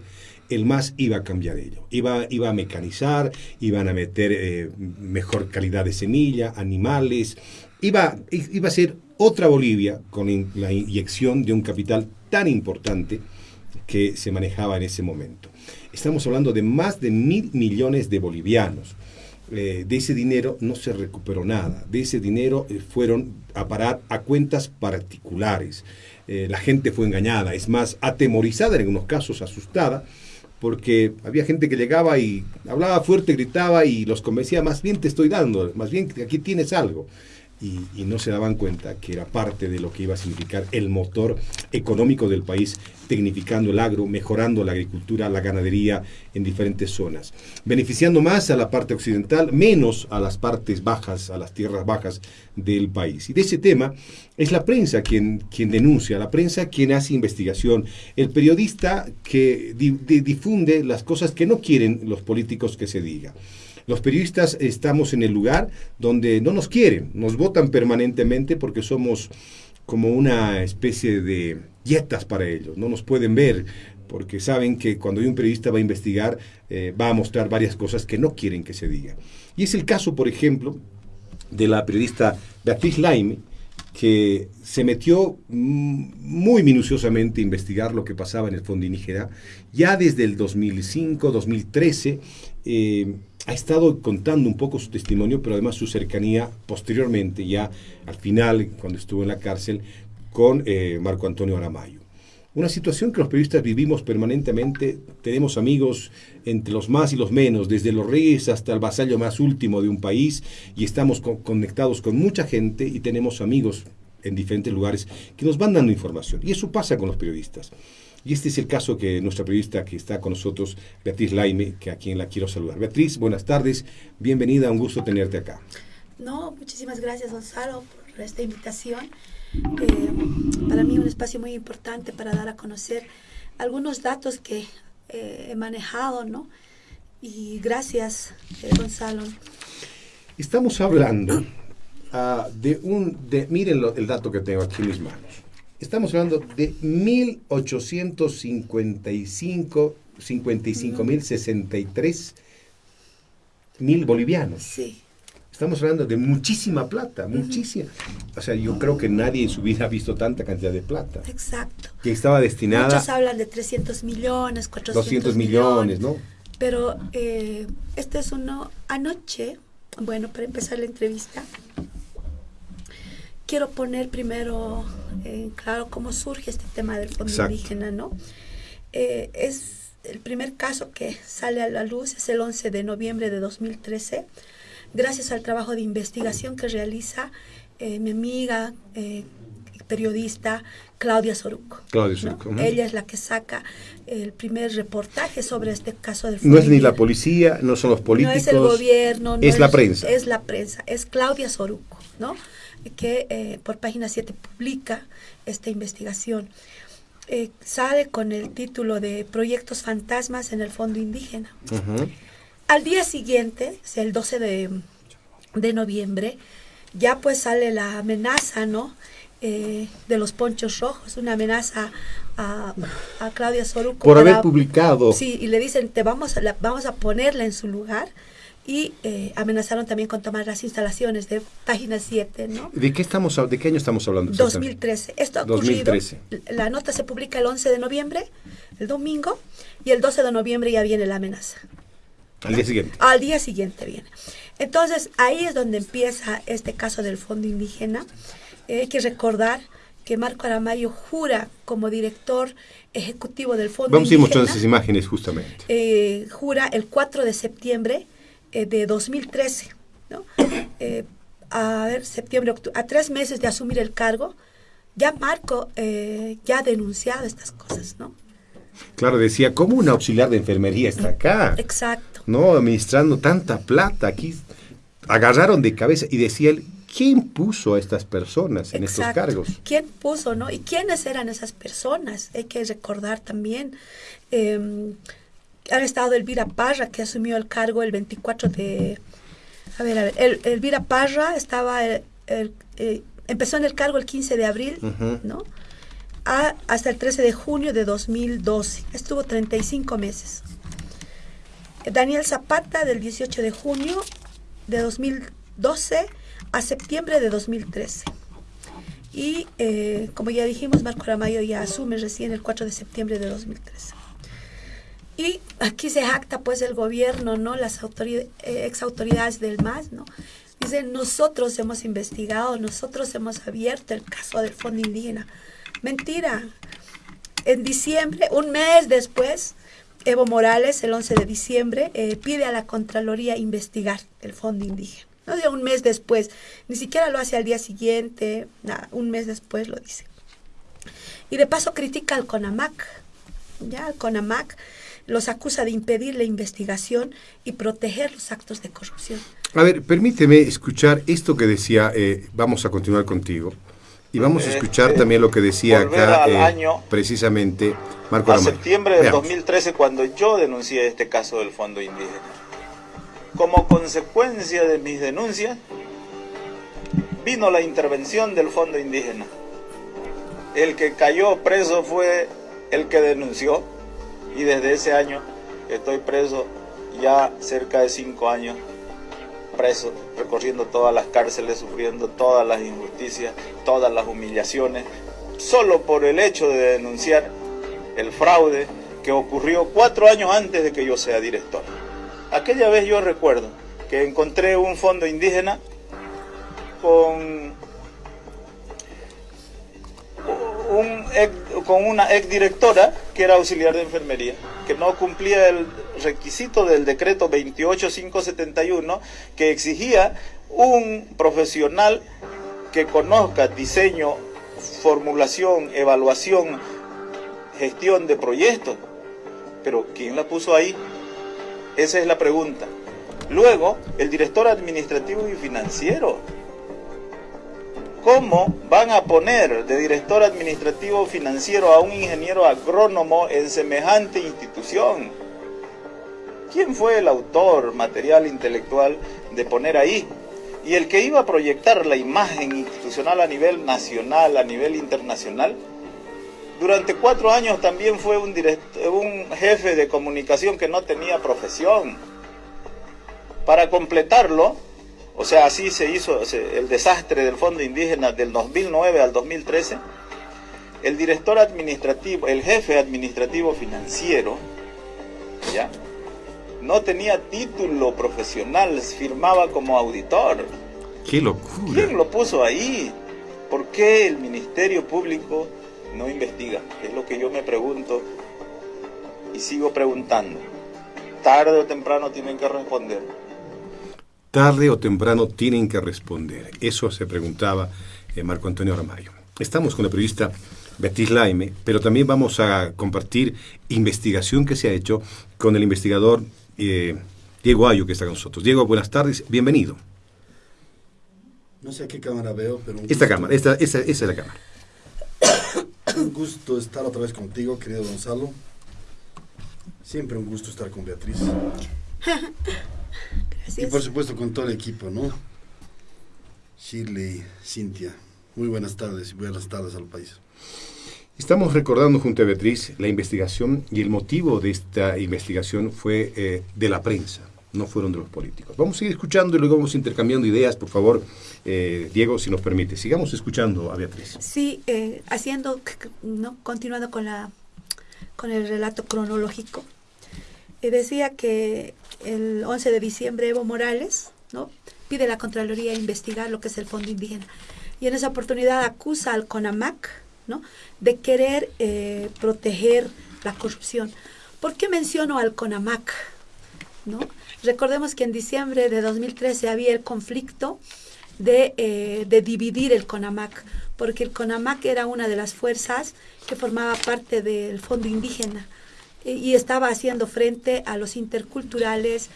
el MAS iba a cambiar ello. Iba, iba a mecanizar, iban a meter eh, mejor calidad de semilla, animales. Iba, iba a ser otra Bolivia con la inyección de un capital tan importante que se manejaba en ese momento. Estamos hablando de más de mil millones de bolivianos. Eh, de ese dinero no se recuperó nada. De ese dinero eh, fueron a parar a cuentas particulares. Eh, la gente fue engañada, es más, atemorizada en algunos casos, asustada, porque había gente que llegaba y hablaba fuerte, gritaba y los convencía, más bien te estoy dando, más bien aquí tienes algo y, no se daban cuenta que era parte de lo que iba a significar el motor económico del país, tecnificando el agro, mejorando la agricultura, la ganadería en diferentes zonas, beneficiando más a la parte occidental, menos a las partes bajas, a las tierras bajas del país. Y de ese tema es la prensa quien, quien denuncia, la prensa quien hace investigación, el periodista que difunde las cosas que no quieren los políticos que se diga. Los periodistas estamos en el lugar donde no nos quieren, nos votan permanentemente porque somos como una especie de dietas para ellos, no nos pueden ver porque saben que cuando un periodista va a investigar eh, va a mostrar varias cosas que no quieren que se diga. Y es el caso, por ejemplo, de la periodista Beatriz Laime, que se metió muy minuciosamente a investigar lo que pasaba en el Fondo Indígena. Ya desde el 2005, 2013, eh, ha estado contando un poco su testimonio, pero además su cercanía posteriormente, ya al final, cuando estuvo en la cárcel, con eh, Marco Antonio Aramayo. Una situación que los periodistas vivimos permanentemente, tenemos amigos entre los más y los menos, desde los reyes hasta el vasallo más último de un país, y estamos conectados con mucha gente y tenemos amigos en diferentes lugares que nos van dando información. Y eso pasa con los periodistas. Y este es el caso que nuestra periodista que está con nosotros, Beatriz Laime, que a quien la quiero saludar. Beatriz, buenas tardes, bienvenida, un gusto tenerte acá. No, muchísimas gracias Gonzalo por esta invitación. Eh, para mí un espacio muy importante para dar a conocer algunos datos que eh, he manejado, ¿no? Y gracias, eh, Gonzalo. Estamos hablando ah, de un, de, miren el dato que tengo aquí en mis manos. Estamos hablando de 1855, 55 mil 63 mil bolivianos. Sí. Estamos hablando de muchísima plata, muchísima. O sea, yo creo que nadie en su vida ha visto tanta cantidad de plata. Exacto. Que estaba destinada... Muchos hablan de 300 millones, 400 200 millones, ¿no? Pero eh, este es uno anoche, bueno, para empezar la entrevista, quiero poner primero en claro cómo surge este tema del fondo indígena, ¿no? Eh, es el primer caso que sale a la luz, es el 11 de noviembre de 2013, gracias al trabajo de investigación que realiza eh, mi amiga eh, periodista Claudia Soruco. Claudia Soruco. Ella es la que saca el primer reportaje sobre este caso del No es ni la policía, no son los políticos. No es el gobierno. No es la prensa. Es la prensa, es Claudia Soruco, ¿no? Que eh, por página 7 publica esta investigación. Eh, sale con el título de Proyectos Fantasmas en el Fondo Indígena. Al día siguiente, el 12 de, noviembre, ya pues sale la amenaza, ¿no? Eh, de los ponchos rojos, una amenaza a, Claudia Soruco. Por haber publicado. Sí, y le dicen, te vamos a, vamos a ponerla en su lugar y eh, amenazaron también con tomar las instalaciones de página 7, ¿no? ¿De qué, estamos, ¿De qué año estamos hablando? 2013. Esto ha ocurrido. 2013. La nota se publica el 11 de noviembre, el domingo, y el 12 de noviembre ya viene la amenaza. Al día siguiente. Al día siguiente viene. Entonces, ahí es donde empieza este caso del Fondo Indígena. Eh, hay que recordar que Marco Aramayo jura como director ejecutivo del Fondo Vamos a ir mostrando esas imágenes justamente. Eh, jura el 4 de septiembre eh, de 2013, ¿no? Eh, a ver, septiembre, a tres meses de asumir el cargo, ya Marco eh, ya ha denunciado estas cosas, ¿no? Claro, decía, ¿cómo un auxiliar de enfermería está acá? Exacto. No, administrando tanta plata aquí. Agarraron de cabeza y decía él, ¿quién puso a estas personas en estos cargos? ¿Quién puso, no? ¿Y quiénes eran esas personas? Hay que recordar también. Eh, han estado Elvira Parra, que asumió el cargo el 24 de... A ver, a ver, el, Elvira Parra estaba... El, eh, empezó en el cargo el 15 de abril, ¿no? hasta el 13 de junio de 2012. Estuvo 35 meses. Daniel Zapata, del 18 de junio de 2012 a septiembre de 2013. Y eh, como ya dijimos, Marco Ramayo ya asume recién el 4 de septiembre de 2013. Y aquí se jacta pues el gobierno, ¿no? Las autoridades, eh, ex autoridades del MAS, ¿no? Dicen, nosotros hemos investigado, nosotros hemos abierto el caso del Fondo Indígena. Mentira. En diciembre, un mes después, Evo Morales, el 11 de diciembre, eh, pide a la Contraloría investigar el Fondo Indígena. No de un mes después, ni siquiera lo hace al día siguiente, un mes después lo dice. Y de paso critica al CONAMAC, ya, al CONAMAC, los acusa de impedir la investigación y proteger los actos de corrupción. A ver, permíteme escuchar esto que decía, eh, vamos a continuar contigo, y vamos a eh, escuchar eh, también lo que decía acá precisamente Marco A septiembre del 2013, cuando yo denuncié este caso del Fondo Indígena. Como consecuencia de mis denuncias, vino la intervención del Fondo Indígena. El que cayó preso fue el que denunció y desde ese año estoy preso ya cerca de cinco años preso, recorriendo todas las cárceles, sufriendo todas las injusticias, todas las humillaciones, solo por el hecho de denunciar el fraude que ocurrió cuatro años antes de que yo sea director. Aquella vez yo recuerdo que encontré un fondo indígena con con una exdirectora que era auxiliar de enfermería, que no cumplía el requisito del decreto 28571 que exigía un profesional que conozca diseño, formulación, evaluación, gestión de proyectos. Pero ¿quién la puso ahí? Esa es la pregunta. Luego, el director administrativo y financiero ¿Cómo van a poner de director administrativo financiero a un ingeniero agrónomo en semejante institución? ¿Quién fue el autor material intelectual de poner ahí? Y el que iba a proyectar la imagen institucional a nivel nacional, a nivel internacional, durante cuatro años también fue un, un jefe de comunicación que no tenía profesión. Para completarlo, o sea, así se hizo el desastre del Fondo Indígena del 2009 al 2013. El director administrativo, el jefe administrativo financiero, ¿ya? No tenía título profesional, firmaba como auditor. ¡Qué locura! ¿Quién lo puso ahí? ¿Por qué el Ministerio Público no investiga? Es lo que yo me pregunto y sigo preguntando. Tarde o temprano tienen que responder tarde o temprano tienen que responder. Eso se preguntaba eh, Marco Antonio Ramayo. Estamos con la periodista Betis Laime, pero también vamos a compartir investigación que se ha hecho con el investigador eh, Diego Ayo, que está con nosotros. Diego, buenas tardes, bienvenido. No sé a qué cámara veo, pero... esta cámara, esta, esa, esa es la cámara. un gusto estar otra vez contigo, querido Gonzalo. Siempre un gusto estar con Beatriz. Y por supuesto con todo el equipo, ¿no? Shirley, Cintia, muy buenas tardes y buenas tardes al país. Estamos recordando junto a Beatriz la investigación y el motivo de esta investigación fue eh, de la prensa. no fueron de los políticos. Vamos a seguir escuchando y luego vamos intercambiando ideas, por favor, eh, Diego, si nos permite. Sigamos escuchando a Beatriz. Sí, eh, haciendo, ¿no? continuando con, la, con el relato cronológico. Eh, decía que el 11 de diciembre Evo Morales ¿no? pide a la Contraloría investigar lo que es el Fondo Indígena. Y en esa oportunidad acusa al CONAMAC ¿no? de querer proteger la corrupción. ¿Por qué menciono al CONAMAC? ¿no? Recordemos que en diciembre de 2013 había el conflicto de, eh, de, dividir el CONAMAC, porque el CONAMAC era una de las fuerzas que formaba parte del Fondo Indígena y estaba haciendo frente a los interculturales,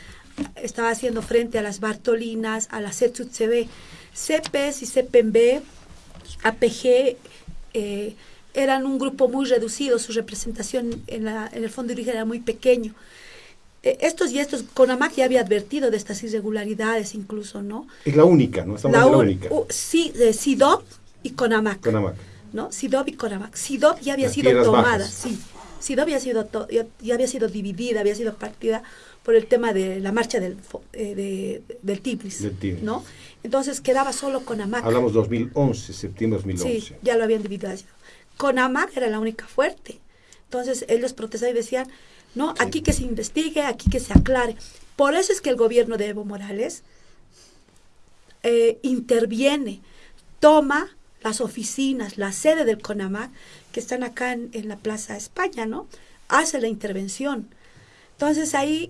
estaba haciendo frente a las Bartolinas, a las CETUTCB. CEPES y CEPEMB, APG, eh, eran un grupo muy reducido, su representación en, la, en el Fondo Indígena era muy pequeño. Eh, estos y estos, CONAMAC ya había advertido de estas irregularidades incluso, ¿no? Es la única, ¿no? Estamos la, la única. sí, de SIDOP y CONAMAC. CONAMAC. ¿No? SIDOP y CONAMAC. SIDOP ya había sido tomada, sí. SIDOP había sido, ya, había sido dividida, había sido partida por el tema de la marcha del, eh, de, del Tibris, del ¿no? Entonces quedaba solo CONAMAC. Hablamos 2011, septiembre 2011. Sí, ya lo habían dividido. CONAMAC era la única fuerte. Entonces ellos protestaban y decían, no, aquí que se investigue, aquí que se aclare. Por eso es que el gobierno de Evo Morales eh, interviene, toma las oficinas, la sede del CONAMAC, que están acá en, la Plaza España, ¿no? Hace la intervención. Entonces ahí,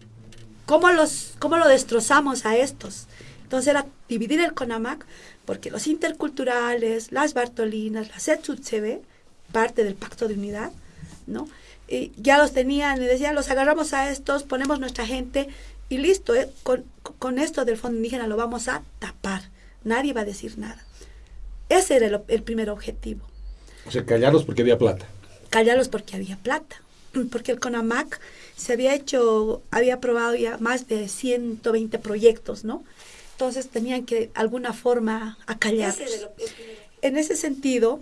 ¿cómo, los, cómo lo destrozamos a estos? Entonces era dividir el CONAMAC, porque los interculturales, las Bartolinas, la CETUTCB, parte del Pacto de Unidad, ¿no? y ya los tenían y decían, los agarramos a estos, ponemos nuestra gente y listo, eh, con, con, esto del fondo indígena lo vamos a tapar, nadie va a decir nada. Ese era el, primer objetivo. O sea, callarlos porque había plata. Callarlos porque había plata, [clears throat] porque el CONAMAC se había hecho, había aprobado ya más de 120 proyectos, ¿no? Entonces tenían que de alguna forma acallarlos. En ese sentido,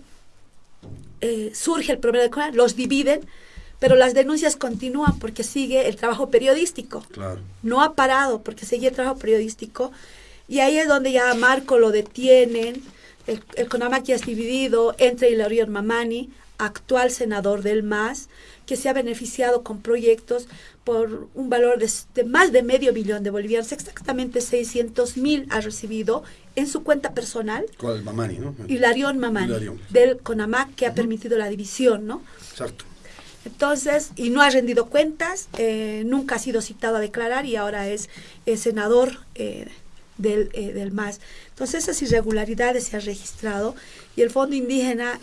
eh, surge el problema de CONAMAC, los dividen, pero las denuncias continúan porque sigue el trabajo periodístico. Claro. No ha parado porque sigue el trabajo periodístico. Y ahí es donde ya a Marco lo detienen, el, el CONAMAC ya es dividido entre Hilarión Mamani, actual senador del MAS, que se ha beneficiado con proyectos por un valor de, más de medio millón de bolivianos, exactamente 600 mil ha recibido en su cuenta personal. ¿Cuál? Mamani, ¿no? Hilarión Mamani, del CONAMAC, que ha permitido la división, ¿no? Exacto. Entonces, y no ha rendido cuentas, eh, nunca ha sido citado a declarar y ahora es senador eh, del, eh, del, MAS. Entonces, esas irregularidades se han registrado y el Fondo Indígena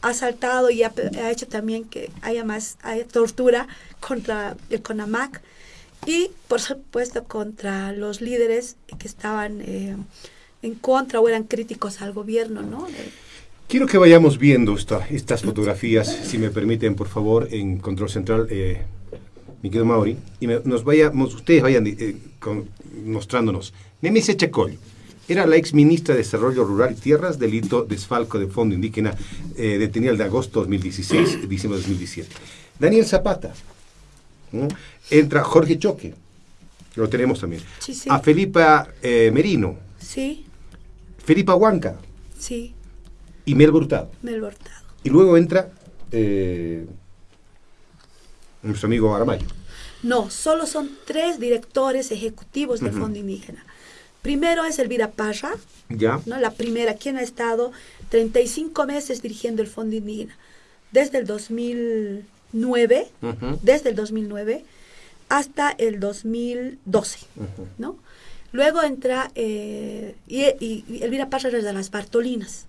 ha saltado y ha, hecho también que haya más tortura contra el CONAMAC y, por supuesto, contra los líderes que estaban en contra o eran críticos al gobierno, ¿no? Quiero que vayamos viendo estas fotografías, si me permiten, por favor, en Control Central, eh, mi querido Mauri, y nos vayamos, ustedes vayan eh, mostrándonos. Nemesia Chacol era la ex ministra de Desarrollo Rural y Tierras, delito desfalco de fondo indígena, eh, detenida el de agosto 2016, diciembre 2017. Daniel Zapata. Entra Jorge Choque, lo tenemos también. A Felipa eh, Merino. Sí. Felipa Huanca. Sí y Mel Hurtado. Mel Hurtado. Y luego entra eh, nuestro amigo Aramayo. No, solo son tres directores ejecutivos del Fondo Indígena. Primero es Elvira Parra, ya. ¿no? la primera, quien ha estado 35 meses dirigiendo el Fondo Indígena, desde el 2009, desde el 2009 hasta el 2012, ¿no? Luego entra, eh, y, y, Elvira Parra es de las Bartolinas,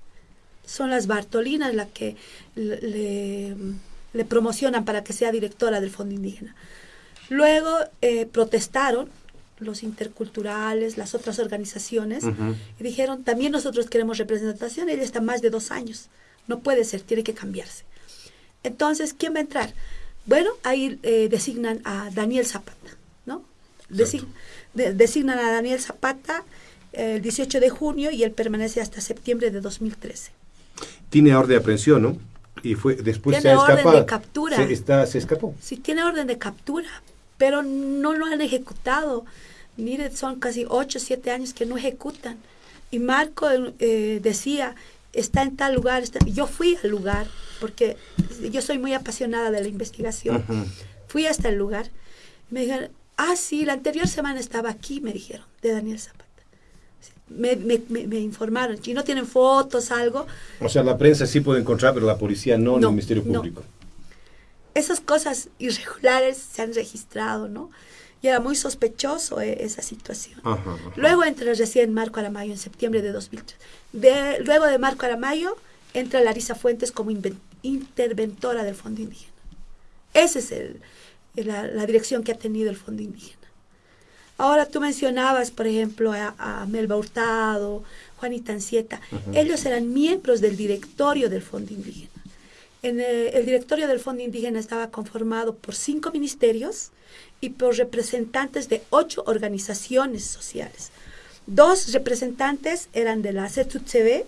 son las Bartolinas las que le, promocionan para que sea directora del Fondo Indígena. Luego eh, protestaron los interculturales, las otras organizaciones, y dijeron, también nosotros queremos representación, ella está más de dos años, no puede ser, tiene que cambiarse. Entonces, ¿quién va a entrar? Bueno, ahí eh, designan a Daniel Zapata, ¿no? designan a Daniel Zapata eh, el 18 de junio y él permanece hasta septiembre de 2013 tiene orden de aprehensión, ¿no? Y fue después tiene se ha orden de captura. Se, está, se escapó. Sí, tiene orden de captura, pero no lo han ejecutado. Mire, son casi 8, 7 años que no ejecutan. Y Marco eh, decía, está en tal lugar. Yo fui al lugar, porque yo soy muy apasionada de la investigación. Fui hasta el lugar. Me dijeron, ah, sí, la anterior semana estaba aquí, me dijeron, de Daniel Zapata. Me, me, me, informaron. Si no tienen fotos, algo. O sea, la prensa sí puede encontrar, pero la policía no, en el Ministerio Público. Esas cosas irregulares se han registrado, ¿no? Y era muy sospechoso eh, esa situación. Luego entra recién Marco Aramayo en septiembre de 2003. De, luego de Marco Aramayo entra Larisa Fuentes como interventora del Fondo Indígena. Esa es el, la, dirección que ha tenido el Fondo Indígena. Ahora tú mencionabas, por ejemplo, a, Melba Hurtado, Juanita Ancieta. Ellos eran miembros del directorio del Fondo Indígena. En eh, el directorio del Fondo Indígena estaba conformado por cinco ministerios y por representantes de ocho organizaciones sociales. Dos representantes eran de la CETUTCB,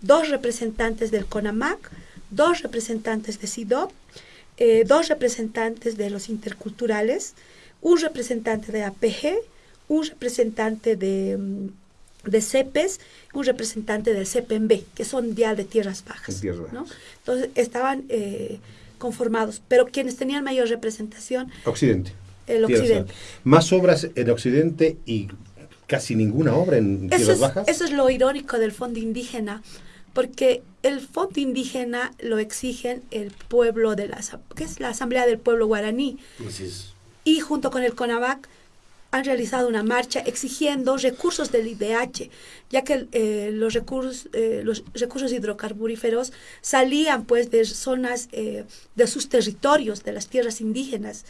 dos representantes del CONAMAC, dos representantes de SIDOP, eh, dos representantes de los interculturales, un representante de APG, un representante de, mm, de CEPES, un representante del CEPEMB, que son Dial de Tierras Bajas. Entonces estaban eh, conformados, pero quienes tenían mayor representación... Occidente. El Occidente. Más obras en Occidente y casi ninguna obra en Tierras Bajas. Eso es lo irónico del Fondo Indígena, porque el Fondo Indígena lo exigen el pueblo de la, que es la Asamblea del Pueblo Guaraní. Y junto con el CONAVAC han realizado una marcha exigiendo recursos del IDH, ya que eh, los, recursos, eh, los recursos hidrocarburíferos salían pues de zonas eh, de sus territorios, de las tierras indígenas,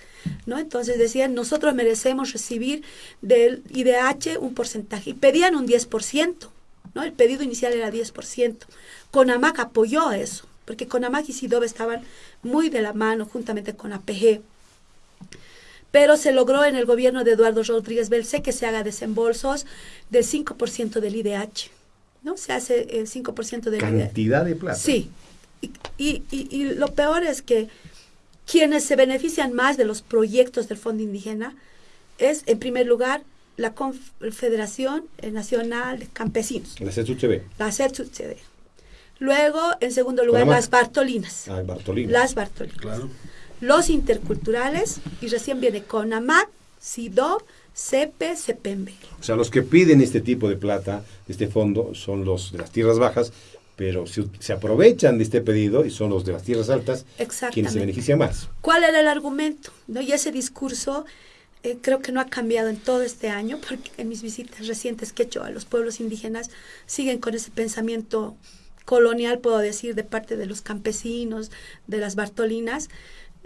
¿no? Entonces decían, nosotros merecemos recibir del IDH un porcentaje, y pedían un 10%, ¿no? El pedido inicial era 10%. CONAMAC apoyó eso, porque CONAMAC y SIDOB estaban muy de la mano juntamente con APG pero se logró en el gobierno de Eduardo Rodríguez Belcé que se haga desembolsos del 5% del IDH, ¿no? Se hace el 5% del Cantidad de plata. Sí. Y, y, lo peor es que quienes se benefician más de los proyectos del Fondo Indígena es, en primer lugar, la Confederación Nacional de Campesinos. La CETUCB. La CETUCB. Luego, en segundo lugar, las Bartolinas. Ah, Bartolinas. Las Bartolinas. Claro los interculturales y recién viene CONAMAC, SIDOB, CEPE, CEPEMBE. O sea, los que piden este tipo de plata, este fondo, son los de las tierras bajas, pero se, se, aprovechan de este pedido y son los de las tierras altas quienes se benefician más. ¿Cuál era el argumento? ¿No? Y ese discurso eh, creo que no ha cambiado en todo este año, porque en mis visitas recientes que he hecho a los pueblos indígenas siguen con ese pensamiento colonial, puedo decir, de parte de los campesinos, de las Bartolinas,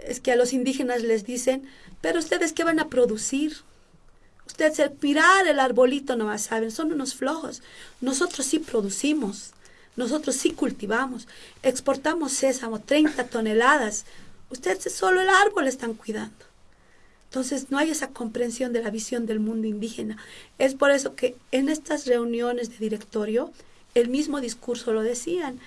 es que a los indígenas les dicen, pero ustedes qué van a producir? Ustedes mirar el arbolito no saben, son unos flojos. Nosotros sí producimos, nosotros sí cultivamos, exportamos sésamo, 30 toneladas. Ustedes solo el árbol están cuidando. Entonces no hay esa comprensión de la visión del mundo indígena. Es por eso que en estas reuniones de directorio el mismo discurso lo decían.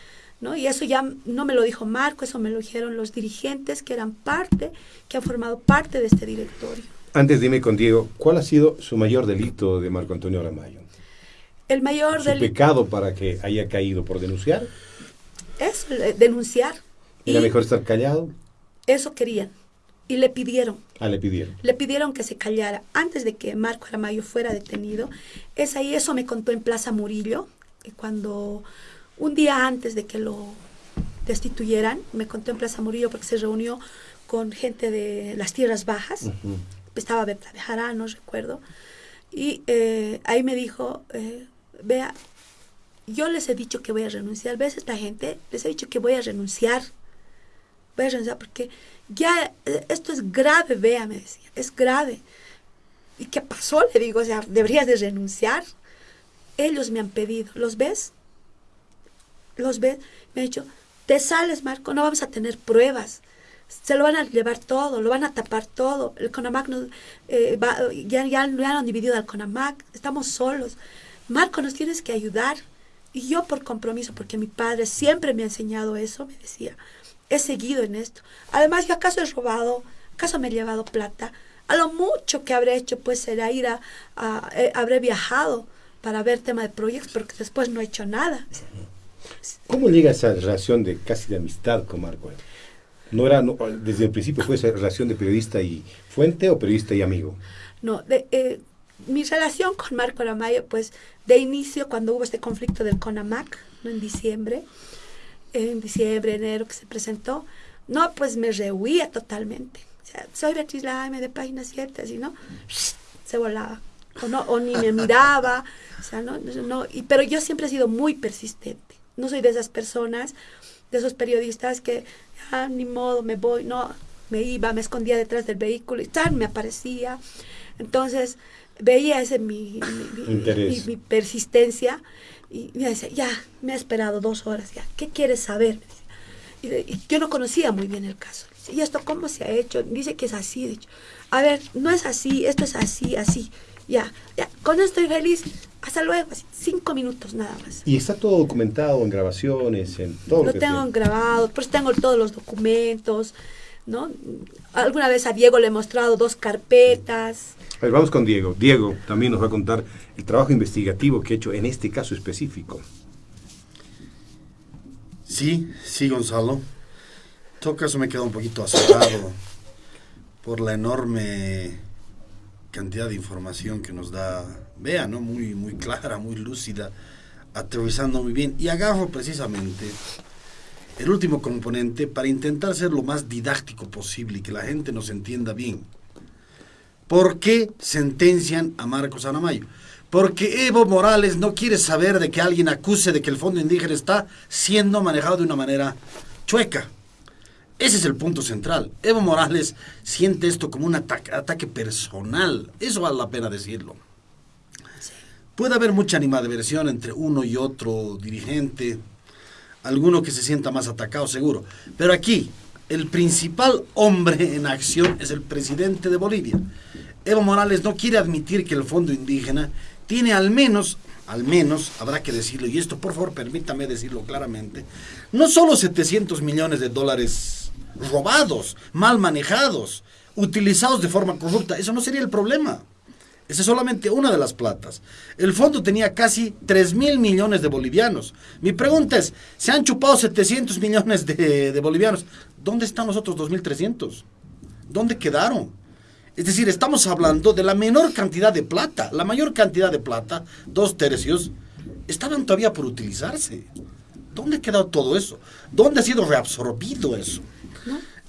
Y eso ya no me lo dijo Marco, eso me lo dijeron los dirigentes que eran parte, que han formado parte de este directorio. Antes dime con Diego, ¿cuál ha sido su mayor delito de Marco Antonio Aramayo? El mayor ¿Su pecado para que haya caído por denunciar? Es denunciar. ¿Era mejor estar callado? Eso querían. Y le pidieron. Ah, le pidieron. Le pidieron que se callara antes de que Marco Aramayo fuera detenido. Es ahí, eso me contó en Plaza Murillo, cuando un día antes de que lo destituyeran, me contó en Plaza Murillo porque se reunió con gente de las tierras bajas, estaba Berta de no recuerdo, y eh, ahí me dijo, eh, vea, yo les he dicho que voy a renunciar, ves esta gente, les he dicho que voy a renunciar, voy a renunciar porque ya eh, esto es grave, vea, me decía, es grave. ¿Y qué pasó? Le digo, o sea, deberías de renunciar. Ellos me han pedido, ¿los ves? Los ves, me ha dicho, te sales, Marco, no vamos a tener pruebas. Se lo van a llevar todo, lo van a tapar todo. El CONAMAC eh, ya, ya, ya han dividido al CONAMAC, estamos solos. Marco, nos tienes que ayudar. Y yo por compromiso, porque mi padre siempre me ha enseñado eso, me decía, he seguido en esto. Además, yo acaso he robado, acaso me he llevado plata, A lo mucho que habré hecho, pues, será ir a, a- eh, habré viajado para ver tema de proyectos, porque después no he hecho nada. ¿Cómo llega esa relación de casi de amistad con Marco? No era, desde el principio fue esa relación de periodista y fuente o periodista y amigo. No, de, eh, mi relación con Marco Aramayo, pues, de inicio, cuando hubo este conflicto del CONAMAC, ¿no? en diciembre, en diciembre, enero, que se presentó, no, pues me rehuía totalmente. O sea, soy Beatriz Laime de Página 7, así, ¿no? Se volaba. O, no, o ni me miraba, o sea, no, no, y, pero yo siempre he sido muy persistente. No soy de esas personas, de esos periodistas que, ah, ni modo, me voy, no, me iba, me escondía detrás del vehículo y tal, me aparecía. Entonces, veía ese mi, mi- mi- mi- mi persistencia y me decía, ya, me ha esperado dos horas, ya, ¿qué quieres saber? Y, yo no conocía muy bien el caso. ¿Y esto cómo se ha hecho? Dice que es así. dicho, a ver, no es así, esto es así, así. Ya, ya, con esto estoy feliz. Hasta luego, así, cinco minutos nada más. Y está todo documentado en grabaciones, en todo lo, Lo que tengo se- grabado, pues tengo todos los documentos, ¿no? Alguna vez a Diego le he mostrado dos carpetas. A ver, vamos con Diego. Diego también nos va a contar el trabajo investigativo que ha hecho en este caso específico. Sí, sí, Gonzalo. En todo caso me he quedado un poquito asustado por la enorme cantidad de información que nos da Bea, ¿no? Muy, muy clara, muy lúcida, aterrizando muy bien. Y agarro precisamente el último componente para intentar ser lo más didáctico posible y que la gente nos entienda bien. ¿Por qué sentencian a Marcos Anamayo? Porque Evo Morales no quiere saber de que alguien acuse de que el fondo indígena está siendo manejado de una manera chueca. Ese es el punto central. Evo Morales siente esto como un ataque, ataque personal. Eso vale la pena decirlo. Puede haber mucha animadversión entre uno y otro dirigente, alguno que se sienta más atacado seguro. Pero aquí, el principal hombre en acción es el presidente de Bolivia. Evo Morales no quiere admitir que el fondo indígena tiene al menos, al menos, habrá que decirlo, y esto por favor permítame decirlo claramente, no solo 700 millones de dólares robados, mal manejados, utilizados de forma corrupta, eso no sería el problema. Esa es solamente una de las platas. El fondo tenía casi 3 mil millones de bolivianos. Mi pregunta es, se han chupado 700 millones de, de bolivianos. ¿Dónde están los otros 2.300? ¿Dónde quedaron? Es decir, estamos hablando de la menor cantidad de plata. La mayor cantidad de plata, dos tercios, estaban todavía por utilizarse. ¿Dónde ha quedado todo eso? ¿Dónde ha sido reabsorbido eso?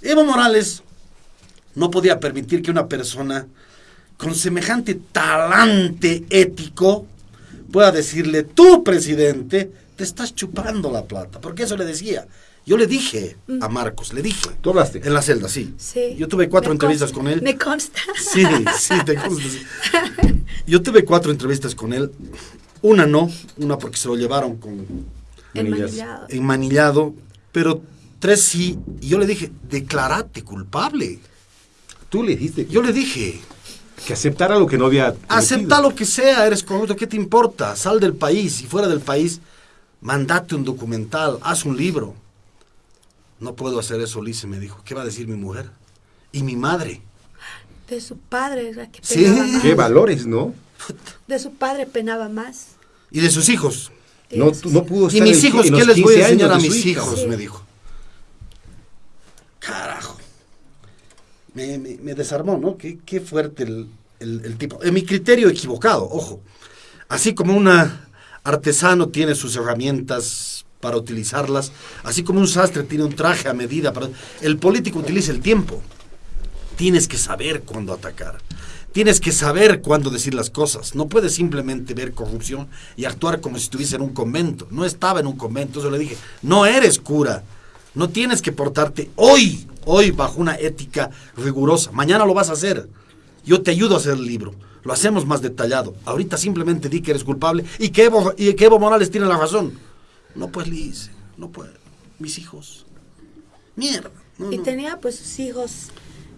Evo Morales no podía permitir que una persona con semejante talante ético pueda decirle, tú presidente, te estás chupando la plata. Porque eso le decía. Yo le dije a Marcos, le dije. ¿Tú hablaste? En la celda, sí. Sí. Yo tuve cuatro entrevistas consta, con él. Me consta. [laughs] Sí, sí, te consta, sí. Yo tuve cuatro entrevistas con él. Una no, una porque se lo llevaron con Enmanillado. enmanillado, pero tres sí. Y yo le dije, declarate culpable. Tú le dijiste Yo le dije, que aceptara lo que no había acepta lo que sea, eres corrupto, ¿qué te importa? Sal del país y fuera del país, mandate un documental, haz un libro. No puedo hacer eso, Lice me dijo. ¿Qué va a decir mi mujer? Y mi madre. De su padre era que Sí. [laughs] más. Qué valores, ¿no? De su padre penaba más. Y de sus hijos. No, no pudo Y estar mis en- hijos, ¿qué les voy 15 a enseñar a mis hijos? Sí. Me dijo. Carajo. Me, desarmó, ¿no? Qué, fuerte el, el- el tipo. En mi criterio equivocado, ojo. Así como un artesano tiene sus herramientas para utilizarlas, así como un sastre tiene un traje a medida para... El político utiliza el tiempo. Tienes que saber cuándo atacar. Tienes que saber cuándo decir las cosas. No puedes simplemente ver corrupción y actuar como si estuviese en un convento. No estaba en un convento, eso le dije. No eres cura. No tienes que portarte hoy, hoy bajo una ética rigurosa. Mañana lo vas a hacer. Yo te ayudo a hacer el libro. Lo hacemos más detallado. Ahorita simplemente di que eres culpable y que Evo, y que Evo Morales tiene la razón. No pues Liz, no puede. Mis hijos. Mierda. no, y no. tenía pues sus hijos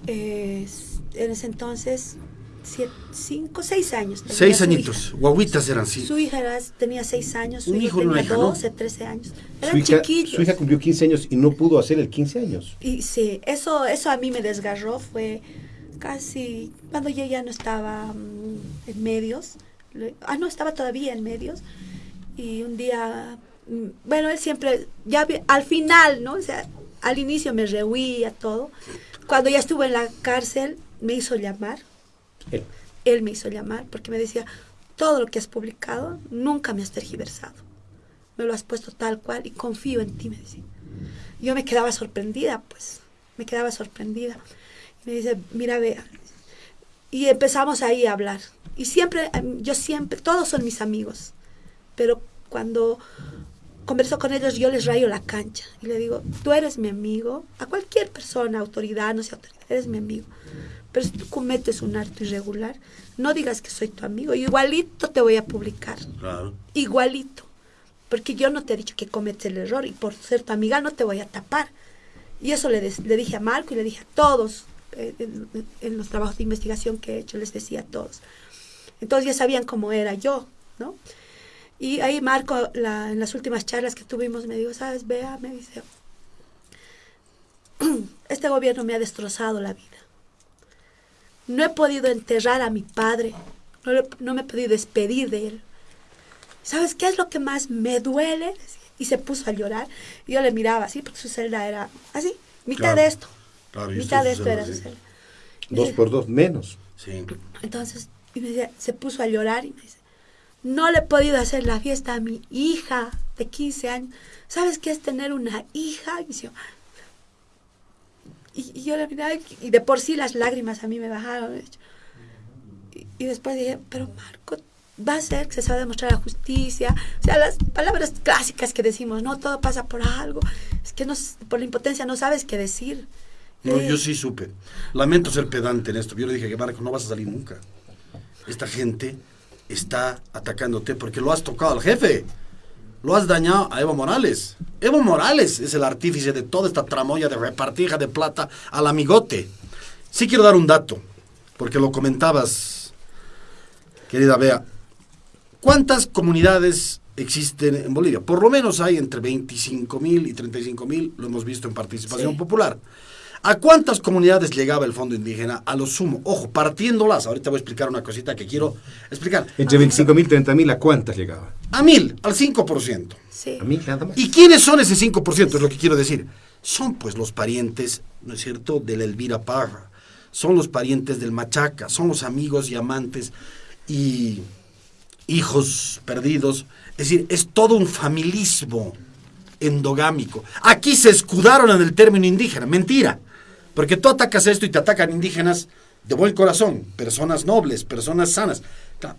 eh, en ese entonces siete, cinco, seis años. Seis su añitos. Guaguitas eran, sí. Su hija era- tenía seis años, su Un hijo hijo y una tenía hija, ¿no? 12, 13 años. Su Eran hija, chiquillos. su hija cumplió 15 años y no pudo hacer el 15 años. Y sí, eso, eso a mí me desgarró, fue casi, cuando yo ya no estaba mm, en medios, ah, no, estaba todavía en medios, y un día, mm, bueno, él siempre, ya al final, ¿no? O sea, al inicio me rehuía todo. Cuando ya estuve en la cárcel, me hizo llamar. Él. Me hizo llamar porque me decía, todo lo que has publicado, nunca me has tergiversado. Me lo has puesto tal cual y confío en ti, me decía. Yo me quedaba sorprendida, pues, me quedaba sorprendida. Me dice, mira, vea. Y empezamos ahí a hablar. Y siempre, em, yo siempre, todos son mis amigos. Pero cuando converso con ellos, yo les rayo la cancha. Y le digo, tú eres mi amigo. A cualquier persona, autoridad, no sea autoridad, eres mi amigo. Pero si tú cometes un acto irregular, no digas que soy tu amigo. Igualito te voy a publicar. Claro. Igualito. Porque yo no te he dicho que cometes el error y por ser tu amiga no te voy a tapar. Y eso le, dije a Marco y le dije a todos eh, en, en los trabajos de investigación que he hecho, les decía a todos. Entonces ya sabían cómo era yo, ¿no? Y ahí Marco, la- en las últimas charlas que tuvimos, me dijo, ¿sabes, Bea? Me dice, [clears throat] este gobierno me ha destrozado la vida. No he podido enterrar a mi padre, no, le- no me he podido despedir de él. ¿Sabes qué es lo que más me duele? Y se puso a llorar. Y yo le miraba así, porque su celda era así, mitad Claro. de esto. Claro, mitad de esto era su celda. Dos por dos, menos. Sí. Entonces, y me decía, se puso a llorar y me dice, no le he podido hacer la fiesta a mi hija de 15 años. ¿Sabes qué es tener una hija? Y, decía, y, y yo le miraba y de por sí las lágrimas a mí me bajaron. Y, y después dije, pero Marco, va a ser que se va a demostrar la justicia. O sea, las palabras clásicas que decimos, no, todo pasa por algo. Es que no, por la impotencia no sabes qué decir. No, Eh, yo sí supe. Lamento ser pedante en esto. Yo le dije que Marco, no vas a salir nunca. Esta gente está atacándote porque lo has tocado al jefe. Lo has dañado a Evo Morales. Evo Morales es el artífice de toda esta tramoya de repartija de plata al amigote. Sí quiero dar un dato, porque lo comentabas, querida Bea. ¿Cuántas comunidades existen en Bolivia? Por lo menos hay entre 25 mil y 35 mil, lo hemos visto en participación Sí. popular. ¿A cuántas comunidades llegaba el fondo indígena? A lo sumo, ojo, partiéndolas. Ahorita voy a explicar una cosita que quiero explicar. Entre 25 mil y 30 mil, ¿a cuántas llegaba? A mil, al 5%. Sí. A mil nada más. ¿Y quiénes son ese 5%? Es lo que quiero decir. Son pues los parientes, ¿no es cierto?, de la Elvira Parra. Son los parientes del Machaca. Son los amigos y amantes y hijos perdidos. Es decir, es todo un familismo endogámico. Aquí se escudaron en el término indígena. Mentira. Porque tú atacas esto y te atacan indígenas de buen corazón, personas nobles, personas sanas.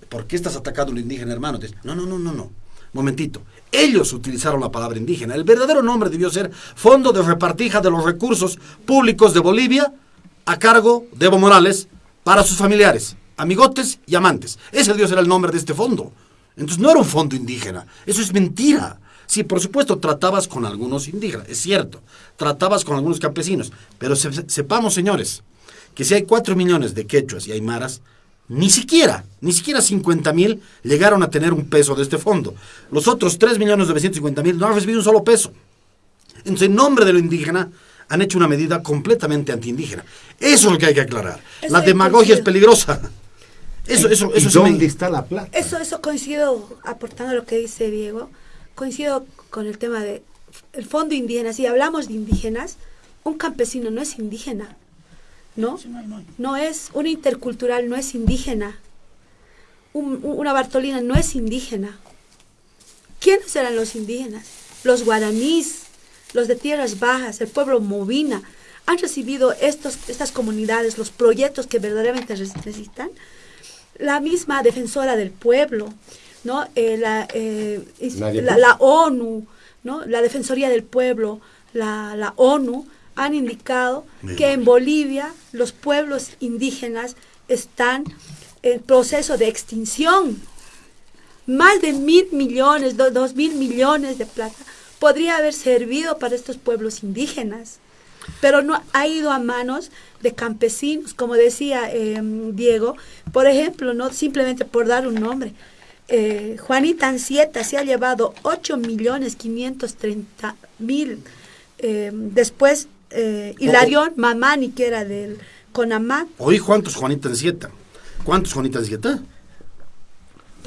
¿Por qué estás atacando a un indígena, hermano? No, no, no, no, no. Momentito. Ellos utilizaron la palabra indígena. El verdadero nombre debió ser Fondo de Repartija de los Recursos Públicos de Bolivia a cargo de Evo Morales para sus familiares, amigotes y amantes. Ese debió ser el nombre de este fondo. Entonces no era un fondo indígena. Eso es mentira. Sí, por supuesto, tratabas con algunos indígenas, es cierto. Tratabas con algunos campesinos. Pero se- sepamos, señores, que si hay cuatro millones de quechuas y aymaras, ni siquiera, ni siquiera 50 mil llegaron a tener un peso de este fondo. Los otros 3 millones 950 mil no han recibido un solo peso. Entonces, en nombre de lo indígena, han hecho una medida completamente antiindígena. Eso es lo que hay que aclarar. Eso la demagogia es peligrosa. Eso, eso, ¿Y eso sí me- dónde está la plata? Eso, eso coincido, aportando lo que dice Diego, coincido con el tema de el fondo indígena. Si hablamos de indígenas, un campesino no es indígena, ¿no? No es, un intercultural no es indígena. Un- un- una Bartolina no es indígena. ¿Quiénes eran los indígenas? Los guaraníes, los de tierras bajas, el pueblo movina. Han recibido estos, estas comunidades los proyectos que verdaderamente necesitan la misma defensora del pueblo, ¿no? Eh, la, eh, la, la ONU, ¿no? La Defensoría del Pueblo, la, la ONU han indicado que en Bolivia los pueblos indígenas están en proceso de extinción. Más de mil millones, do- dos mil millones de plata podría haber servido para estos pueblos indígenas pero no ha ido a manos de campesinos, como decía eh, Diego, por ejemplo, no simplemente por dar un nombre. Eh, Juanita Ancieta se ha llevado 8 millones 530 mil. eh, después, eh, Hilarión Mamani, que era del con AMAC. Oí, ¿cuántos Juanita Ansieta? ¿Cuántos Juanita Ansieta?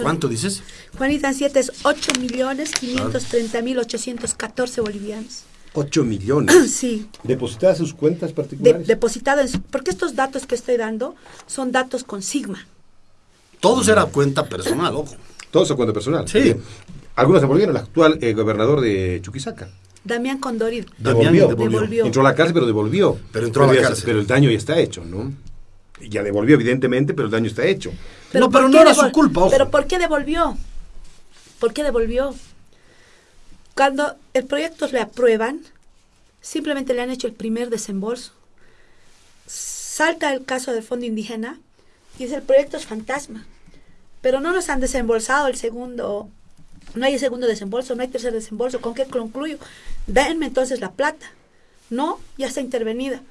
¿Cuánto dices? Juanita Ansieta es 8 millones 530 mil 814 bolivianos. 8 millones. [clears throat] Sí. ¿Depositadas sus cuentas De- particulares? depositado en su- porque estos datos que estoy dando son datos con Sigma. Todos era cuenta personal, ojo. Todos a cuenta personal. Sí. Bien. Algunos devolvieron. El actual eh, gobernador de Chuquisaca. Damián Condori Damián devolvió. devolvió. Devolvió. Entró a la cárcel, pero devolvió. Pero entró a la cárcel. Pero el daño ya está hecho, ¿no? Ya devolvió, evidentemente, pero el daño está hecho. No, pero ¿por no era su culpa, ojo. Pero ¿por qué devolvió? ¿Por qué devolvió? Cuando el proyecto le aprueban, simplemente le han hecho el primer desembolso. Salta el caso del fondo indígena y es el proyecto es fantasma. Pero no nos han desembolsado el segundo, no hay segundo desembolso, no hay tercer desembolso. ¿Con qué concluyo? Denme entonces la plata. No, ya está intervenida.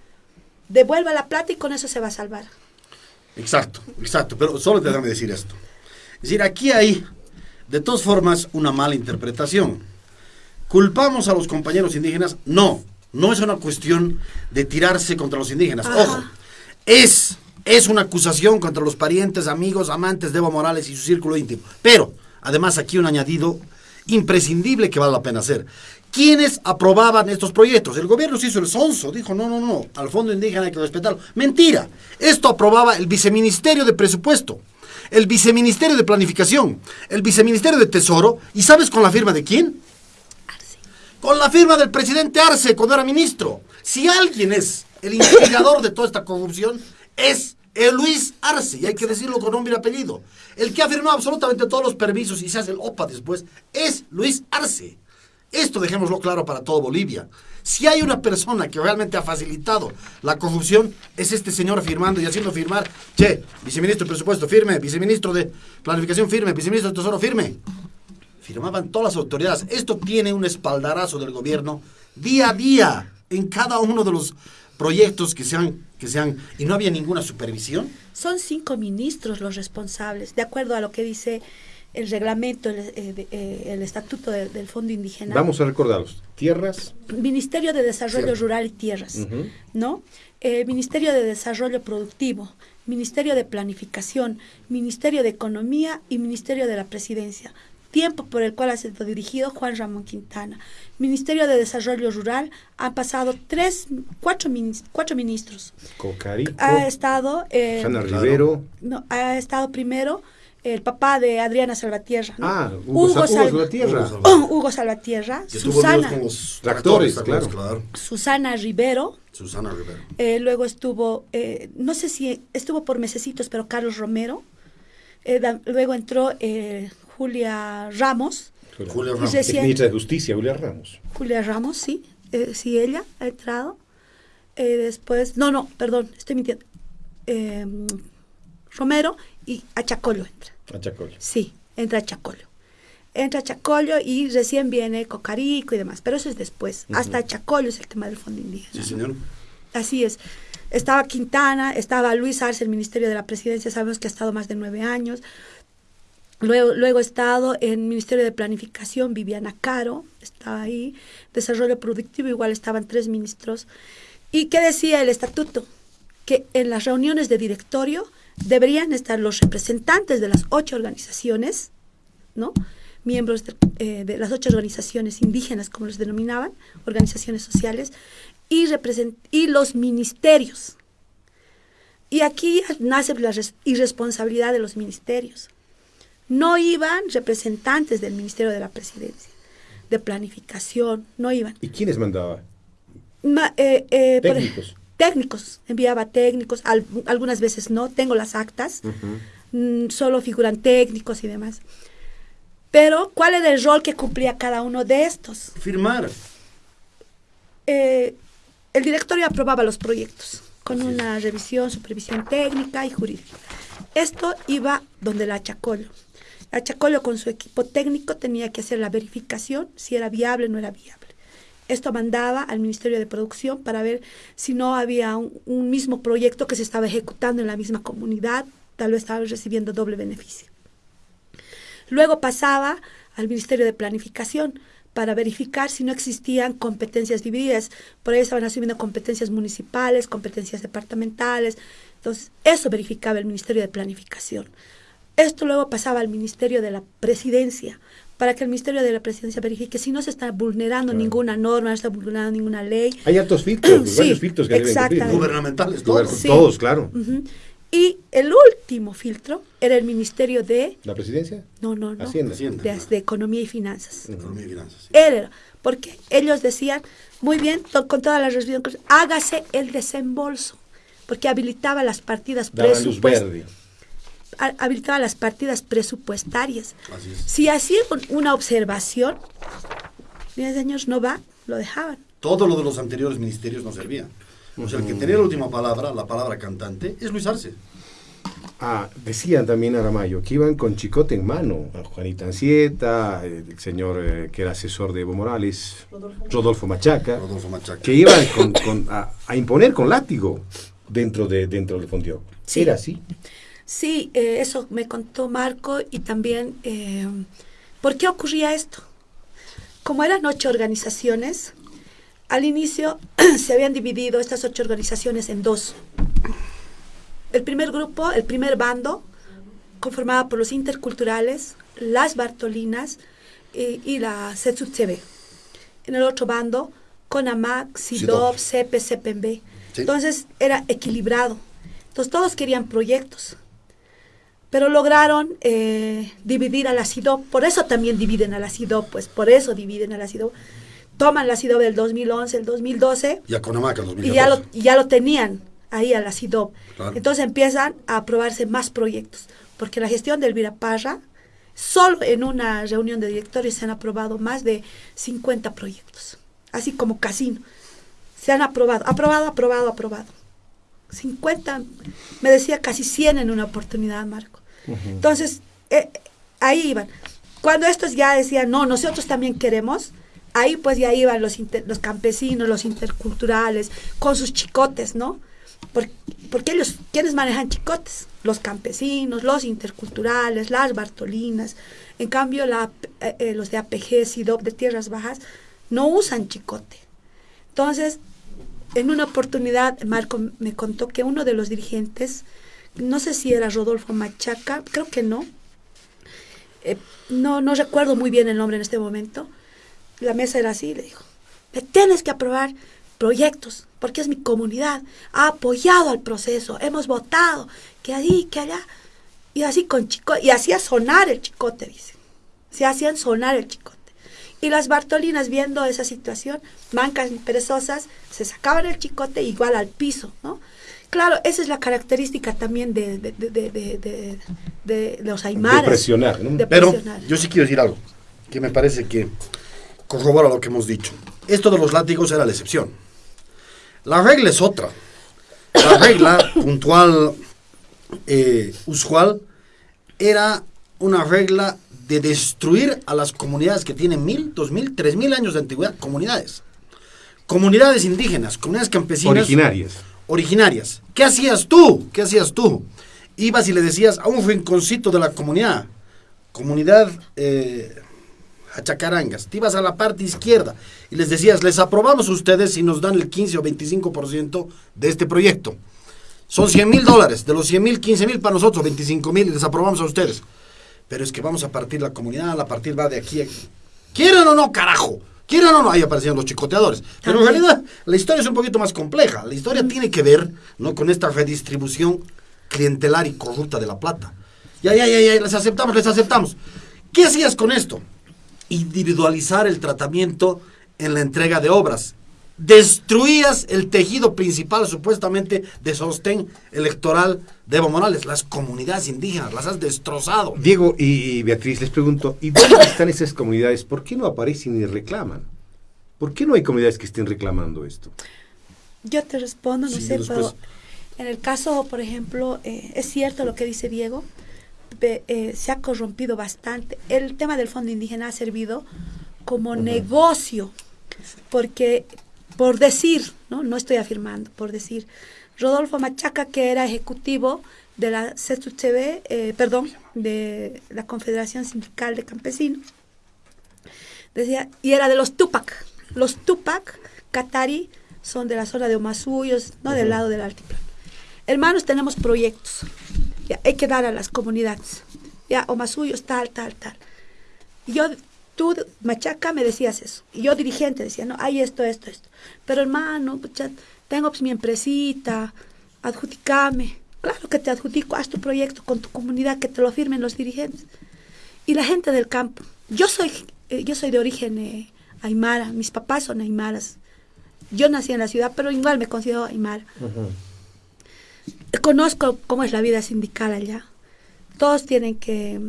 Devuelva la plata y con eso se va a salvar. Exacto, exacto. Pero solo déjame decir esto. Es decir, aquí hay, de todas formas, una mala interpretación. ¿Culpamos a los compañeros indígenas? No, no es una cuestión de tirarse contra los indígenas. Ojo, es, es una acusación contra los parientes, amigos, amantes de Evo Morales y su círculo íntimo. Pero, además, aquí un añadido imprescindible que vale la pena hacer. ¿Quiénes aprobaban estos proyectos? El gobierno se hizo el sonso, dijo, no, no, no, al fondo indígena hay que respetarlo. Mentira, esto aprobaba el viceministerio de presupuesto, el viceministerio de planificación, el viceministerio de tesoro, ¿y sabes con la firma de quién? Con la firma del presidente Arce cuando era ministro. Si alguien es el instigador de toda esta corrupción, es el Luis Arce, y hay que decirlo con nombre y apellido. El que ha firmado absolutamente todos los permisos y se hace el OPA después, es Luis Arce. Esto dejémoslo claro para todo Bolivia. Si hay una persona que realmente ha facilitado la corrupción, es este señor firmando y haciendo firmar, che, viceministro de presupuesto, firme, viceministro de planificación, firme, viceministro de tesoro, firme. Firmaban todas las autoridades. Esto tiene un espaldarazo del gobierno día a día en cada uno de los proyectos que sean, que sean, y no había ninguna supervisión. Son cinco ministros los responsables, de acuerdo a lo que dice el reglamento, el, eh, de- eh, el estatuto de- del Fondo Indígena. Vamos a recordarlos. Tierras. Ministerio de Desarrollo. Rural y Tierras. ¿no? Eh, Ministerio de Desarrollo Productivo, Ministerio de Planificación, Ministerio de Economía y Ministerio de la Presidencia. Tiempo por el cual ha sido dirigido Juan Ramón Quintana. Ministerio de Desarrollo Rural han pasado tres, cuatro, minis- cuatro ministros. Cocarico. Ha estado eh, Susana Rivero. no, ha estado primero el papá de Adriana Salvatierra. ¿no? Ah, Hugo Sa- Hugo Sal- Salvatierra. Hugo Salvatierra. Que Susana, con los Tractores, ¿te claro. Susana Rivero. Susana Rivero. eh, luego estuvo, eh, no sé si estuvo por mesecitos, pero Carlos Romero. Eh, da- luego entró eh, Julia Ramos. Julia Ramos. Es recién- ministra de Justicia, Julia Ramos. Julia Ramos, sí. eh, sí, ella ha entrado. Eh, después, no, no, perdón, estoy mintiendo. Eh, Romero y Achacollo entra. A Chacoyo. Sí, entra Chacollo. Entra Chacollo y recién viene Cocarico y demás, pero eso es después. Hasta Chacollo es el tema del fondo indígena. Sí, señor. Así es. Estaba Quintana, estaba Luis Arce, el Ministerio de la Presidencia, sabemos que ha estado más de nueve años. Luego, luego ha estado en Ministerio de Planificación, Viviana Caro, estaba ahí. Desarrollo Productivo, igual estaban tres ministros. ¿Y qué decía el estatuto? Que en las reuniones de directorio deberían estar los representantes de las ocho organizaciones, ¿no? Miembros de, eh, las ocho organizaciones indígenas, como les denominaban, organizaciones sociales, y, y los ministerios. Y aquí nace la res- irresponsabilidad de los ministerios. No iban representantes del Ministerio de la Presidencia, de Planificación, no iban. ¿Y quiénes mandaba? Ma- eh, eh, por Técnicos. técnicos, enviaba técnicos, al- algunas veces no, tengo las actas, mm, solo figuran técnicos y demás. Pero, ¿cuál era el rol que cumplía cada uno de estos? Firmar. Eh, el directorio aprobaba los proyectos con una revisión, supervisión técnica y jurídica. Esto iba donde la Chacollo. La Chacollo con su equipo técnico tenía que hacer la verificación si era viable o no era viable. Esto mandaba al Ministerio de Producción para ver si no había un, un mismo proyecto que se estaba ejecutando en la misma comunidad, tal vez estaba recibiendo doble beneficio. Luego pasaba al Ministerio de Planificación para verificar si no existían competencias divididas. Por ahí estaban asumiendo competencias municipales, competencias departamentales. Entonces, eso verificaba el Ministerio de Planificación. Esto luego pasaba al Ministerio de la Presidencia, para que el Ministerio de la Presidencia verifique si no se está vulnerando ninguna norma, no se está vulnerando ninguna ley. Hay altos filtros, Sí, varios filtros que deben. Gubernamentales, todos. Sí. Todos, claro. Y el último filtro era el Ministerio de... ¿La presidencia? No, no, no. Hacienda. De, de Economía y Finanzas. Economía y finanzas. Él era, porque ellos decían, muy bien, to- con toda la resolución, hágase el desembolso, porque habilitaba las partidas presupuestarias. Habilitaba las partidas presupuestarias. Así es. Si hacían un- una observación, miren señores, no va, lo dejaban. Todo lo de los anteriores ministerios no servía. O sea, el que tenía la última palabra, la palabra cantante, es Luis Arce. Ah, decían también Aramayo que iban con chicote en mano. a Juanita Ancieta, el señor eh, que era asesor de Evo Morales, Rodolfo, Machaca, Rodolfo Machaca. que iban con- con- a, a imponer con látigo dentro, de, dentro del Fonteo. Sí. Era así. Sí, eh, eso me contó Marco y también, eh, ¿por qué ocurría esto? Como eran ocho organizaciones, al inicio [clears throat] se habían dividido estas ocho organizaciones en dos. El primer grupo, el primer bando, conformado por los interculturales, las Bartolinas eh, y la CETSUTCB. En el otro bando, CONAMAC, SIDOP, CEPE, CEPEMB. Sí. Entonces era equilibrado. Entonces todos querían proyectos. Pero lograron eh, dividir a la SIDOP. Por eso también dividen a la SIDOP, pues por eso dividen a la SIDOP. Toman la SIDOP del 2011, el 2012 Y a Conamaca en y 2014. ya lo, y ya lo tenían ahí a la CIDOP. Claro. Entonces empiezan a aprobarse más proyectos, porque la gestión del Viraparra, solo en una reunión de directorios se han aprobado más de 50 proyectos, así como casino. Se han aprobado, aprobado, aprobado, aprobado. 50, me decía casi 100 en una oportunidad, Marco. Entonces, eh, ahí iban. Cuando estos ya decían, no, nosotros también queremos, ahí pues ya iban los, los campesinos, los interculturales, con sus chicotes, ¿no? Por- porque ellos, ¿quiénes manejan chicotes? Los campesinos, los interculturales, las bartolinas. En cambio, eh, eh, los de APG, SIDOP, de Tierras Bajas, no usan chicote. Entonces, en una oportunidad, Marco me contó que uno de los dirigentes, no sé si era Rodolfo Machaca, creo que no, eh, no, no recuerdo muy bien el nombre en este momento, la mesa era así, le dijo, me tienes que aprobar proyectos, porque es mi comunidad, ha apoyado al proceso, hemos votado, que ahí, que allá, y así con chico, y hacía sonar el chicote, dice, se hacían sonar el chicote. Y las Bartolinas viendo esa situación, mancas perezosas, se sacaban el chicote igual al piso, ¿no? Claro, esa es la característica también de, de, de, de, de- de- de los aymaras. De presionar, ¿no? De Pero presionar. yo sí quiero decir algo, que me parece que corrobora lo que hemos dicho. Esto de los látigos era la excepción. La regla es otra. La regla [coughs] puntual, eh, usual, era una regla de destruir a las comunidades que tienen mil, dos mil, tres mil años de antigüedad, comunidades. Comunidades indígenas, comunidades campesinas. Originarias. Originarias. ¿Qué hacías tú? ¿Qué hacías tú? Ibas y le decías a un rinconcito de la comunidad, comunidad eh, Hachacarangas, te ibas a la parte izquierda y les decías, les aprobamos a ustedes si nos dan el 15 o 25% de este proyecto. Son 100 mil dólares, de los 100 mil, 15 mil para nosotros, 25 mil y les aprobamos a ustedes. Pero es que vamos a partir la comunidad, la partir va de aquí a aquí. ¿Quieren o no, carajo? ¿Quieren o no? Ahí aparecían los chicoteadores. Pero en realidad la historia es un poquito más compleja. La historia tiene que ver ¿no? con esta redistribución clientelar y corrupta de la plata. Ya, ya, ya, ya, les aceptamos, les aceptamos. ¿Qué hacías con esto? Individualizar el tratamiento en la entrega de obras. Destruías el tejido principal supuestamente de sostén electoral de Evo Morales. Las comunidades indígenas las has destrozado. Diego y, y Beatriz, les pregunto, ¿y dónde están esas comunidades? ¿Por qué no aparecen y reclaman? ¿Por qué no hay comunidades que estén reclamando esto? Yo te respondo, no Sí, sé, pero en el caso, por ejemplo, eh, es cierto lo que dice Diego, eh, se ha corrompido bastante. El tema del fondo indígena ha servido como negocio, porque por decir, ¿no? no estoy afirmando, por decir, Rodolfo Machaca, que era ejecutivo de la CETUCB, eh, perdón, de la Confederación Sindical de Campesinos, decía, y era de los Tupac. Los Tupac, Qatari, son de la zona de Omasuyos, no del lado del altiplano. Hermanos, tenemos proyectos. Ya, hay que dar a las comunidades. Ya, Omasuyos, tal, tal, tal. Yo, tú, Machaca, me decías eso. Y yo, dirigente, decía, no, hay esto, esto, esto. Pero hermano, pucha, tengo pues mi empresita, adjudicame. Claro que te adjudico, haz tu proyecto con tu comunidad, que te lo firmen los dirigentes. Y la gente del campo. Yo soy, eh, yo soy de origen eh, aymara, mis papás son aymaras. Yo nací en la ciudad, pero igual me considero aymara. Conozco cómo es la vida sindical allá. Todos tienen que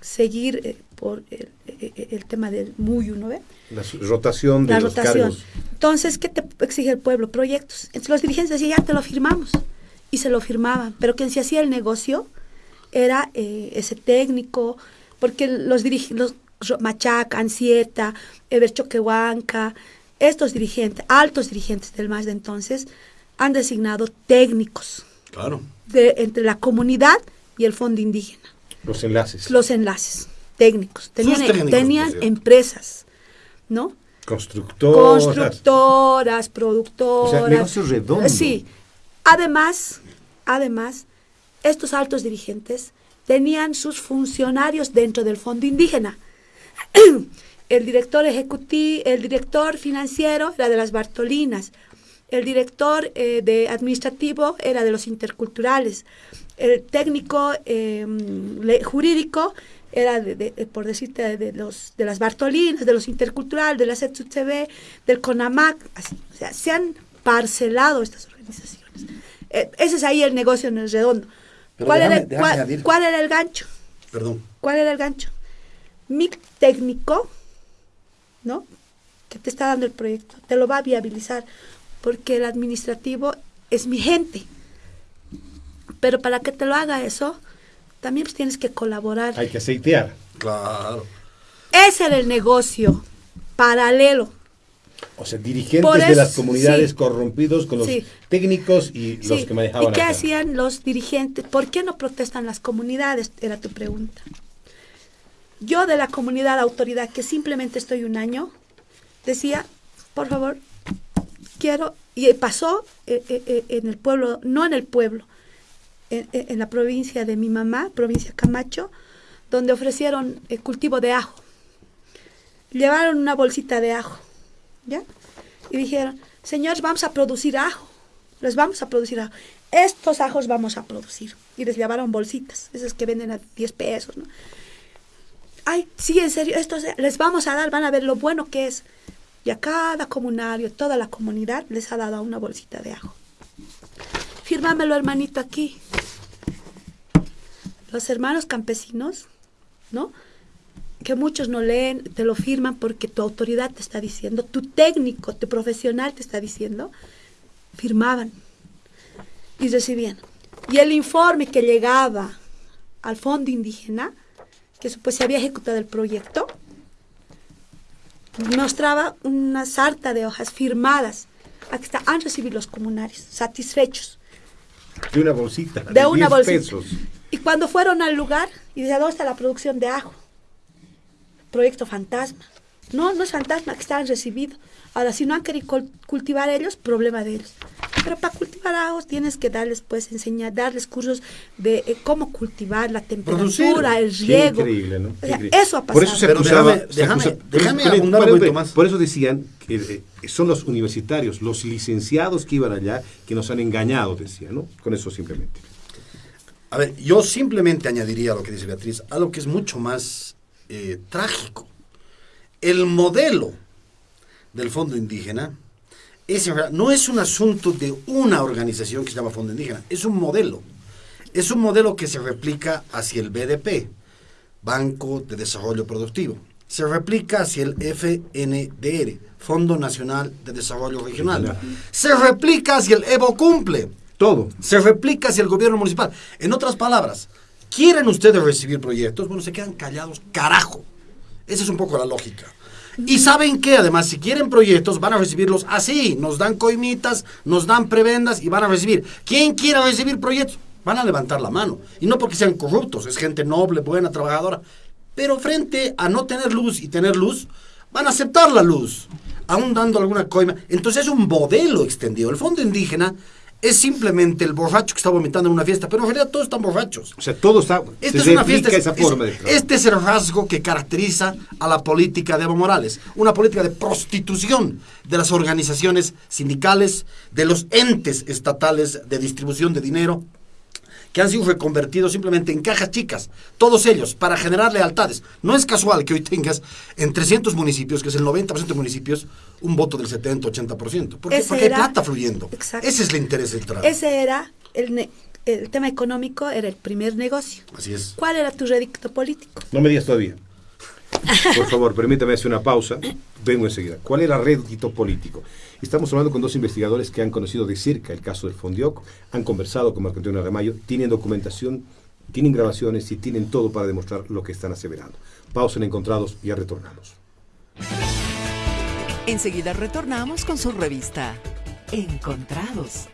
seguir eh, por el, el- el tema del muyu, ¿no ve? La rotación de la los rotación. cargos. Entonces, ¿qué te exige el pueblo? Proyectos. Entonces los dirigentes decían, ya te lo firmamos. Y se lo firmaban. Pero quien se hacía el negocio era eh, ese técnico, porque los dirigentes, los Machaca, Ansieta, Eber Choquehuanca, estos dirigentes, altos dirigentes del MAS de entonces, han designado técnicos Claro. de, entre la comunidad y el fondo indígena Los enlaces. los enlaces técnicos. Tenían, técnicos, tenían empresas, ¿no? Constructoras. Constructoras, productoras. O sea, negocio redondo. Sí. Además, además, estos altos dirigentes tenían sus funcionarios dentro del fondo indígena. [clears throat] el director ejecutivo, el director financiero era de las Bartolinas, el director eh, de administrativo era de los interculturales, el técnico eh, jurídico era, de, de- por decirte, de, los, de las Bartolinas, de los interculturales, de la CETUCB, del CONAMAC, así. O sea, se han parcelado estas organizaciones. Eh, ese es ahí el negocio en el redondo. ¿Cuál, déjame- era, déjame cuál- añadir. cuál era el gancho? Perdón. ¿Cuál era el gancho? Mi técnico, ¿no? Que te está dando el proyecto, te lo va a viabilizar, porque el administrativo es mi gente. Pero para que te lo haga eso, también pues, tienes que colaborar. Hay que aceitear. Claro. Ese era el negocio paralelo. O sea, dirigentes de las comunidades sí. corrompidos con los Sí. técnicos y los Sí, que manejaban ¿Y qué acá. hacían los dirigentes? ¿Por qué no protestan las comunidades? Era tu pregunta. Yo de la comunidad autoridad, que simplemente estoy un año, decía, por favor, quiero, y pasó eh, eh, eh, en el pueblo, no en el pueblo, en, la provincia de mi mamá, provincia Camacho, donde ofrecieron eh, cultivo de ajo. Llevaron una bolsita de ajo, ¿ya? Y dijeron, señores, vamos a producir ajo, les vamos a producir ajo. Estos ajos vamos a producir. Y les llevaron bolsitas, esas que venden a 10 pesos, ¿no? Ay, sí, en serio, estos les vamos a dar, van a ver lo bueno que es. Y a cada comunario, toda la comunidad les ha dado una bolsita de ajo. Fírmamelo, hermanito, aquí. Los hermanos campesinos, ¿no? Que muchos no leen, te lo firman porque tu autoridad te está diciendo, tu técnico, tu profesional te está diciendo, firmaban y recibían. Y el informe que llegaba al fondo indígena, que pues se había ejecutado el proyecto, mostraba una sarta de hojas firmadas. Aquí está, han recibido los comunarios, satisfechos. De una bolsita. De una 10 bolsita. pesos. Y cuando fueron al lugar, y decía, ¿dónde está la producción de ajo? Proyecto fantasma. No, no es fantasma, que estaban recibidos. Ahora, si no han querido cul- cultivar ellos, problema de ellos. Pero para cultivar ajos tienes que darles, pues, enseñar, darles cursos de eh, cómo cultivar, la temperatura, el Qué riego. increíble, ¿no? O Qué sea, increíble. eso ha Por eso se pasado. acusaba. déjame- se acusa- déjame- déjame por- abundar un poquito más. Por eso decían que eh, son los universitarios, los licenciados que iban allá, que nos han engañado, decía, ¿no? Con eso simplemente. A ver, yo simplemente añadiría a lo que dice Beatriz, algo que es mucho más eh, trágico. El modelo del Fondo Indígena es, no es un asunto de una organización que se llama Fondo Indígena, es un modelo. Es un modelo que se replica hacia el BDP, Banco de Desarrollo Productivo. Se replica hacia el FNDR, Fondo Nacional de Desarrollo Regional. Se replica hacia el Evo Cumple. Todo. Se replica hacia el gobierno municipal. En otras palabras, ¿quieren ustedes recibir proyectos? Bueno, se quedan callados, carajo. Esa es un poco la lógica. Y saben que además, si quieren proyectos, van a recibirlos así. Nos dan coimitas, nos dan prebendas y van a recibir. ¿Quién quiere recibir proyectos? Van a levantar la mano. Y no porque sean corruptos, es gente noble, buena, trabajadora. Pero frente a no tener luz y tener luz, van a aceptar la luz, aún dando alguna coima. Entonces es un modelo extendido. El fondo indígena es simplemente el borracho que está vomitando en una fiesta, pero en realidad todos están borrachos. O sea, todo está. Esta es una fiesta. esa es- forma de trabajo. este es el rasgo que caracteriza a la política de Evo Morales. Una política de prostitución de las organizaciones sindicales, de los entes estatales de distribución de dinero, que han sido reconvertidos simplemente en cajas chicas, todos ellos, para generar lealtades. No es casual que hoy tengas en 300 municipios, que es el 90% de municipios, un voto del 70-80%. ¿Por qué? Porque hay era- plata fluyendo. Exacto. Ese es el interés del trabajo. Ese era el, ne- el tema económico, era el primer negocio. Así es. ¿Cuál era tu rédito político? No me digas todavía. Por favor, permítame hacer una pausa. Vengo enseguida. ¿Cuál era el rédito político? Estamos hablando con dos investigadores que han conocido de cerca el caso del Fondioc, han conversado con Marco Antonio Ramayo, tienen documentación, tienen grabaciones y tienen todo para demostrar lo que están aseverando. Pausa en Encontrados, ya retornamos. Enseguida retornamos con su revista Encontrados.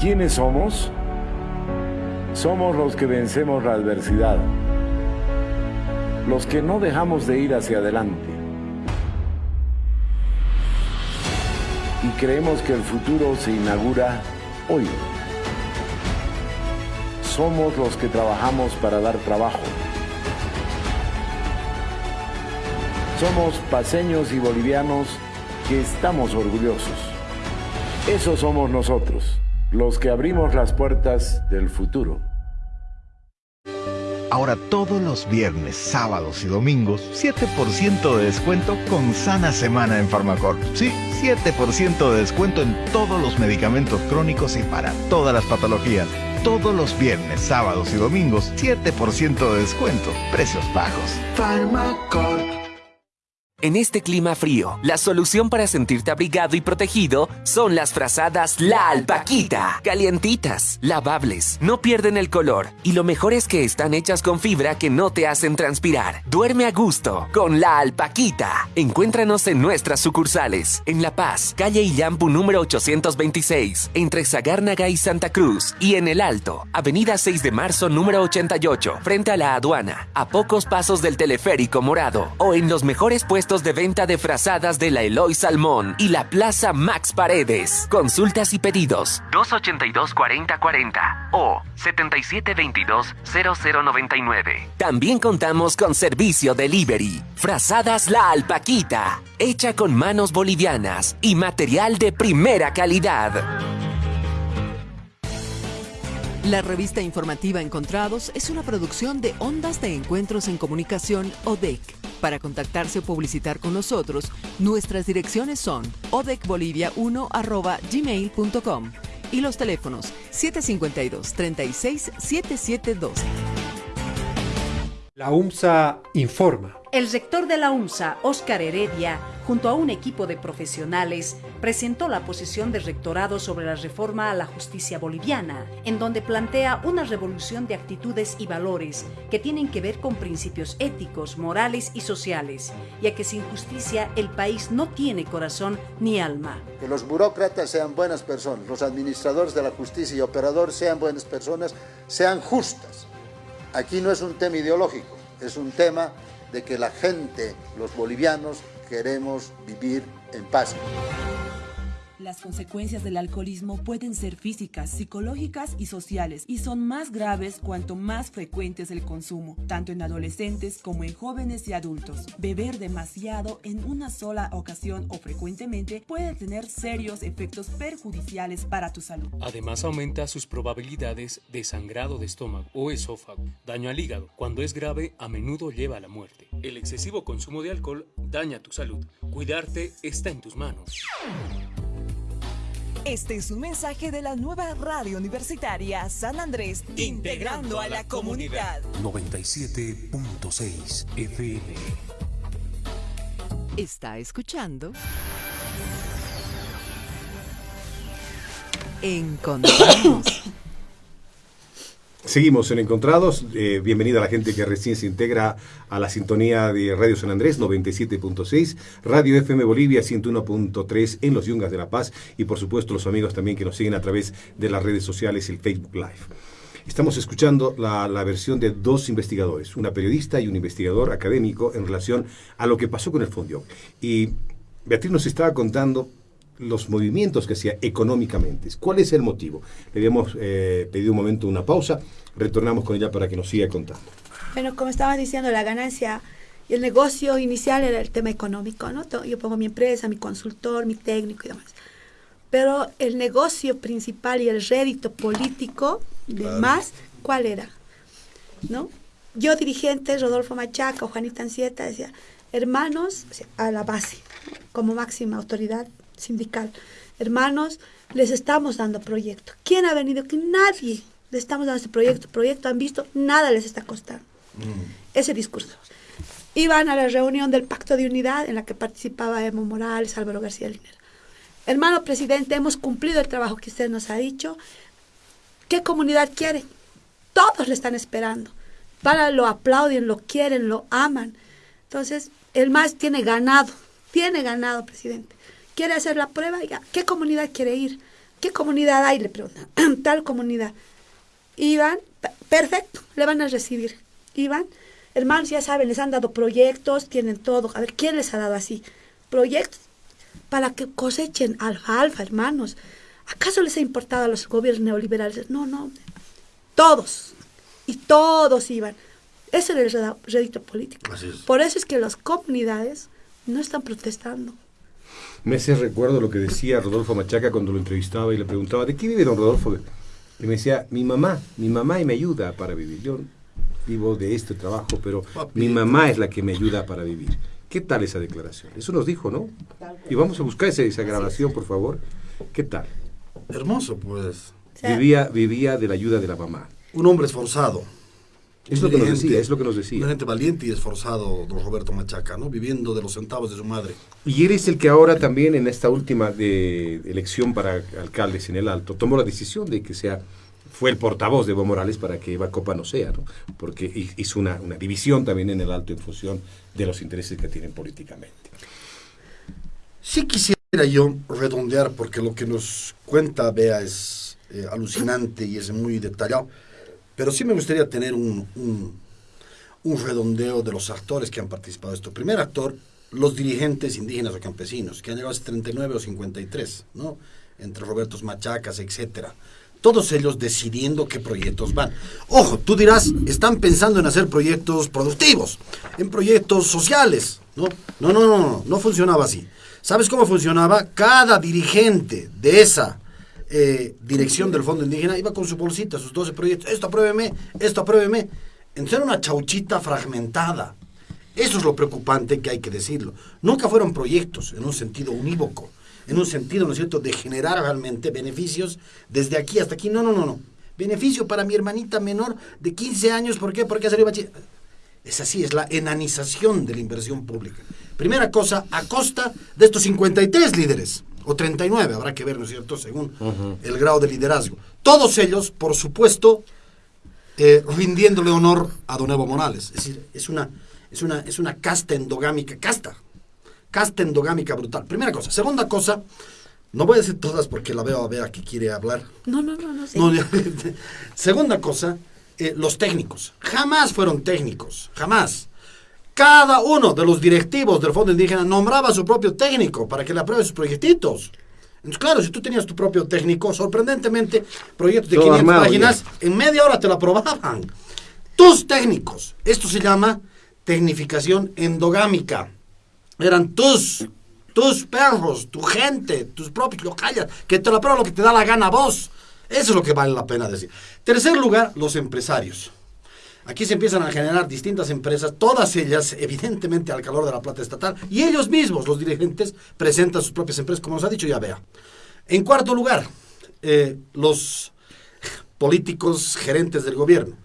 ¿Quiénes somos? Somos los que vencemos la adversidad, los que no dejamos de ir hacia adelante. Y creemos que el futuro se inaugura hoy. Somos los que trabajamos para dar trabajo. Somos paseños y bolivianos que estamos orgullosos. Eso somos nosotros, los que abrimos las puertas del futuro. Ahora todos los viernes, sábados y domingos, 7% de descuento con Sana Semana en Farmacorp. Sí, 7% de descuento en todos los medicamentos crónicos y para todas las patologías. Todos los viernes, sábados y domingos, 7% de descuento. Precios bajos. Farmacorp. En este clima frío, la solución para sentirte abrigado y protegido son las frazadas La Alpaquita. Calientitas, lavables, no pierden el color y lo mejor es que están hechas con fibra que no te hacen transpirar. Duerme a gusto con La Alpaquita. Encuéntranos en nuestras sucursales. En La Paz, calle Illampu número 826, entre Zagárnaga y Santa Cruz. Y en El Alto, avenida 6 de marzo número 88, frente a la aduana, a pocos pasos del teleférico morado. O en los mejores puestos de venta de frazadas de la Eloy Salmón y la Plaza Max Paredes. Consultas y pedidos 282-4040 o 7722-0099. También contamos con servicio delivery. Frazadas La Alpaquita, hecha con manos bolivianas y material de primera calidad. La revista informativa Encontrados es una producción de Ondas de Encuentros en Comunicación ODEC. Para contactarse o publicitar con nosotros, nuestras direcciones son odecbolivia1@gmail.com y los teléfonos 752 36 7712. La UMSA informa. El rector de la UMSA, Óscar Heredia, junto a un equipo de profesionales, presentó la posición de rectorado sobre la reforma a la justicia boliviana, en donde plantea una revolución de actitudes y valores que tienen que ver con principios éticos, morales y sociales, ya que sin justicia el país no tiene corazón ni alma. Que los burócratas sean buenas personas, los administradores de la justicia y operadores sean buenas personas, sean justas. Aquí no es un tema ideológico, es un tema de que la gente, los bolivianos, queremos vivir en paz. Las consecuencias del alcoholismo pueden ser físicas, psicológicas y sociales y son más graves cuanto más frecuente es el consumo, tanto en adolescentes como en jóvenes y adultos. Beber demasiado en una sola ocasión o frecuentemente puede tener serios efectos perjudiciales para tu salud. Además aumenta sus probabilidades de sangrado de estómago o esófago, daño al hígado. Cuando es grave, a menudo lleva a la muerte. El excesivo consumo de alcohol daña tu salud. Cuidarte está en tus manos. Este es un mensaje de la nueva radio universitaria San Andrés, integrando a la comunidad. 97.6 FM. Está escuchando Encontrados. [coughs] [coughs] Seguimos en Encontrados. Eh, bienvenida a la gente que recién se integra a la sintonía de Radio San Andrés 97.6, Radio FM Bolivia 101.3 en los Yungas de La Paz y por supuesto los amigos también que nos siguen a través de las redes sociales el Facebook Live. Estamos escuchando la, la, versión de dos investigadores, una periodista y un investigador académico en relación a lo que pasó con el Fondio. Y Beatriz nos estaba contando los movimientos que hacía económicamente. ¿Cuál es el motivo? Le habíamos eh, pedido un momento una pausa, retornamos con ella para que nos siga contando. Bueno, como estaba diciendo, la ganancia y el negocio inicial era el tema económico, ¿no? Yo pongo mi empresa, mi consultor, mi técnico y demás. Pero el negocio principal y el rédito político de más, ¿cuál era? ¿No? Yo dirigente, Rodolfo Machaca o Juanita Ancieta, decía, hermanos, a la base, como máxima autoridad sindical. Hermanos, les estamos dando proyecto. ¿Quién ha venido? Que nadie. Le estamos dando este proyecto. Proyecto han visto, nada les está costando. Mm. Ese discurso. Iban a la reunión del Pacto de Unidad en la que participaba Emo Morales, Álvaro García Linera. Hermano presidente, hemos cumplido el trabajo que usted nos ha dicho. ¿Qué comunidad quiere? Todos le están esperando. Para lo aplauden, lo quieren, lo aman. Entonces, el MAS tiene ganado, tiene ganado, presidente quiere hacer la prueba, ¿qué comunidad quiere ir? ¿Qué comunidad hay? Le preguntan, [clears throat] tal comunidad. Iban, perfecto, le van a recibir. Iban, hermanos, ya saben, les han dado proyectos, tienen todo. A ver, ¿quién les ha dado así? Proyectos para que cosechen alfalfa, hermanos. ¿Acaso les ha importado a los gobiernos neoliberales? No, no. Todos. Y todos iban. Ese era el rédito político. Por eso es que las comunidades no están protestando. Me hace recuerdo lo que decía Rodolfo Machaca cuando lo entrevistaba y le preguntaba, ¿de qué vive don Rodolfo? Y me decía, mi mamá, mi mamá y me ayuda para vivir. Yo vivo de este trabajo, pero mi mamá es la que me ayuda para vivir. ¿Qué tal esa declaración? Eso nos dijo, ¿no? Y vamos a buscar esa, esa grabación, por favor. ¿Qué tal? Hermoso, pues. Vivía, vivía de la ayuda de la mamá. Un hombre esforzado es lo que nos decía, es lo que nos decía. Un gente valiente y esforzado, don Roberto Machaca, ¿no? Viviendo de los centavos de su madre. Y eres el que ahora también en esta última de elección para alcaldes en el Alto tomó la decisión de que sea fue el portavoz de Evo Morales para que Eva Copa no sea, ¿no? Porque hizo una, una división también en el Alto en función de los intereses que tienen políticamente. Sí quisiera yo redondear, porque lo que nos cuenta Bea es eh, alucinante y es muy detallado pero sí me gustaría tener un, un, redondeo de los actores que han participado en esto. Primer actor, los dirigentes indígenas o campesinos, que han llegado a 39 o 53, ¿no? Entre Robertos Machacas, etcétera. Todos ellos decidiendo qué proyectos van. Ojo, tú dirás, están pensando en hacer proyectos productivos, en proyectos sociales. No, no, no, no, no, no funcionaba así. ¿Sabes cómo funcionaba? Cada dirigente de esa eh, dirección del Fondo Indígena, iba con su bolsita, sus 12 proyectos, esto apruébeme, esto apruébeme. Entonces era una chauchita fragmentada. Eso es lo preocupante que hay que decirlo. Nunca fueron proyectos en un sentido unívoco, en un sentido, ¿no es cierto?, de generar realmente beneficios desde aquí hasta aquí. No, no, no, no. Beneficio para mi hermanita menor de 15 años, ¿por qué? Porque salió bachiller. Es así, es la enanización de la inversión pública. Primera cosa, a costa de estos 53 líderes o 39, habrá que ver, ¿no es cierto?, según el grado de liderazgo. Todos ellos, por supuesto, eh, rindiéndole honor a Don Evo Morales. Es decir, es una, es una, es una casta endogámica, casta, casta endogámica brutal. Primera cosa. Segunda cosa, no voy a decir todas porque la veo a ver que quiere hablar. No, no, no, no. [laughs] segunda cosa, eh, los técnicos. Jamás fueron técnicos, jamás. Cada uno de los directivos del Fondo Indígena nombraba a su propio técnico para que le apruebe sus proyectitos. Entonces, claro, si tú tenías tu propio técnico, sorprendentemente, proyectos de 500 páginas, en media hora te lo aprobaban. Tus técnicos. Esto se llama tecnificación endogámica. Eran tus, tus perros, tu gente, tus propios locales, que te lo aprueban lo que te da la gana a vos. Eso es lo que vale la pena decir. Tercer lugar, los empresarios. Aquí se empiezan a generar distintas empresas, todas ellas evidentemente al calor de la plata estatal, y ellos mismos, los dirigentes, presentan sus propias empresas, como nos ha dicho ya vea. En cuarto lugar, eh, los políticos gerentes del gobierno,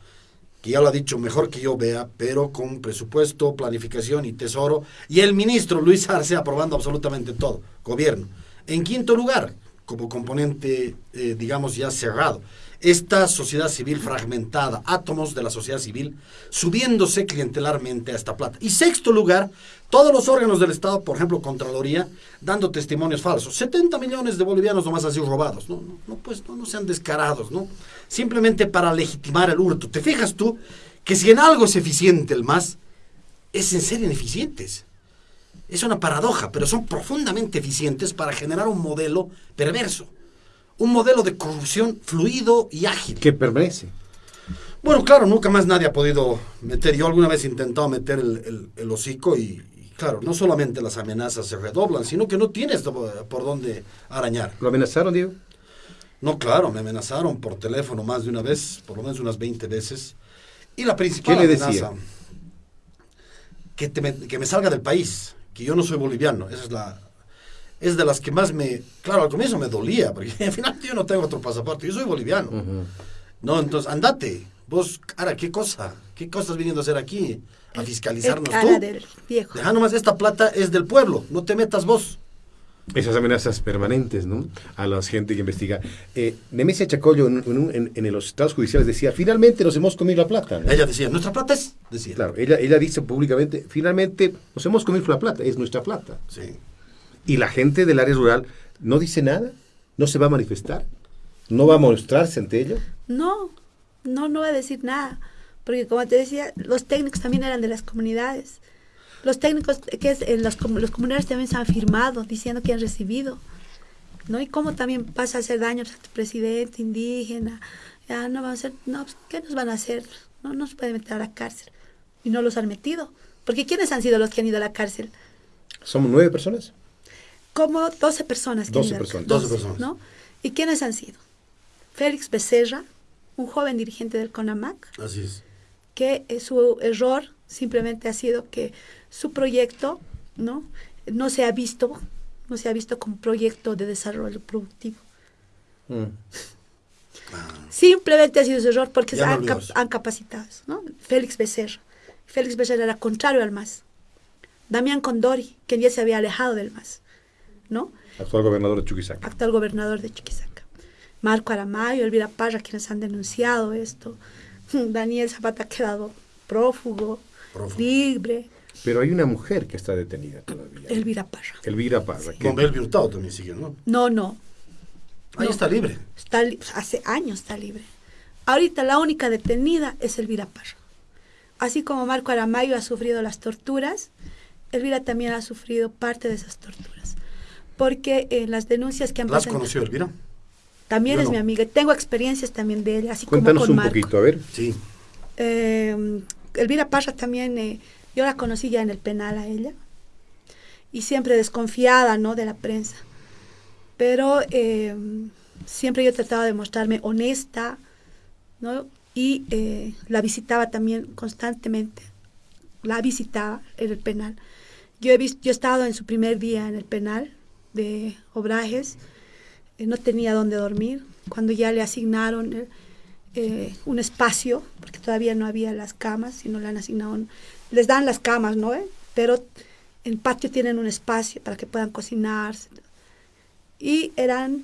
que ya lo ha dicho mejor que yo vea, pero con presupuesto, planificación y tesoro, y el ministro Luis Arce aprobando absolutamente todo, gobierno. En quinto lugar, como componente, eh, digamos, ya cerrado. Esta sociedad civil fragmentada, átomos de la sociedad civil, subiéndose clientelarmente a esta plata. Y sexto lugar, todos los órganos del Estado, por ejemplo, Contraloría, dando testimonios falsos. 70 millones de bolivianos nomás así robados. No, no, pues no, no sean descarados, ¿no? Simplemente para legitimar el hurto. ¿Te fijas tú que si en algo es eficiente el MAS, es en serio ineficientes? Es una paradoja, pero son profundamente eficientes para generar un modelo perverso. Un modelo de corrupción fluido y ágil. Que permanece. Bueno, claro, nunca más nadie ha podido meter. Yo alguna vez he intentado meter el, el- el hocico y, y, claro, no solamente las amenazas se redoblan, sino que no tienes por dónde arañar. ¿Lo amenazaron, Diego? No, claro, me amenazaron por teléfono más de una vez, por lo menos unas 20 veces. Y la principal ¿Qué le amenaza, decía? que, te me, que me salga del país, que yo no soy boliviano. Esa es la es de las que más me... Claro, al comienzo me dolía, porque [laughs] al final yo no tengo otro pasaporte, yo soy boliviano. No, entonces, andate. Vos, cara, ¿qué cosa? ¿Qué cosa estás viniendo a hacer aquí? A fiscalizarnos El cara tú. del viejo. Deja nomás, esta plata es del pueblo, no te metas vos. Esas amenazas permanentes, ¿no? A la gente que investiga. Eh, Nemesia Chacollo en, en- en los estados judiciales decía, finalmente nos hemos comido la plata. ¿no? Ella decía, nuestra plata es, decía. Claro, ella, ella dice públicamente, finalmente nos hemos comido la plata, es nuestra plata. Sí. Y la gente del área rural no dice nada, no se va a manifestar, no va a mostrarse ante ello. No, no, no va a decir nada. Porque como te decía, los técnicos también eran de las comunidades. Los técnicos, que es, en los, los comunarios también se han firmado diciendo que han recibido. ¿No? Y cómo también pasa a hacer daños a tu presidente indígena. Ya no van a hacer, no, pues, ¿qué nos van a hacer? No nos pueden meter a la cárcel. Y no los han metido. Porque ¿quiénes han sido los que han ido a la cárcel? Somos nueve personas. Como 12 personas. que han 12 ido a la personas. cárcel, 12 personas. ¿no? ¿Y quiénes han sido? Félix Becerra, un joven dirigente del CONAMAC, Así es. que eh, su error simplemente ha sido que su proyecto no no se ha visto no se ha visto como proyecto de desarrollo productivo simplemente ha sido su error porque han, cap- han capacitado no Félix Becerra Félix Becerra era contrario al MAS Damián Condori quien ya se había alejado del MAS no Actual gobernador de Chuquisaca. actual gobernador de Chuquisaca. Marco Aramayo, Elvira Parra, quienes han denunciado esto. [laughs] Daniel Zapata ha quedado prófugo, libre. Pero hay una mujer que está detenida todavía. Elvira Parra. Elvira Parra. que- Con Belvi Hurtado también sigue, ¿no? No, no. Ahí No. está libre. Está li- hace años está libre. Ahorita la única detenida es Elvira Parra. Así como Marco Aramayo ha sufrido las torturas, Elvira también ha sufrido parte de esas torturas. Porque en las denuncias que han ¿La has presentado... conocido, Elvira? También Yo es no. mi amiga. Tengo experiencias también de ella, así Cuéntanos como con un Marco. poquito, a ver. Sí. Eh, Elvira Parra también, eh, yo la conocí ya en el penal a ella. Y siempre desconfiada, ¿no? De la prensa. Pero eh, siempre yo trataba de mostrarme honesta, ¿no? Y eh, la visitaba también constantemente. La visitaba en el penal. Yo he, visto, yo he estado en su primer día en el penal de Obrajes. eh, no tenía dónde dormir. Cuando ya le asignaron eh, eh, un espacio, porque todavía no había las camas, sino le han asignado, les dan las camas, ¿no? eh? Pero en el patio tienen un espacio para que puedan cocinarse. Y eran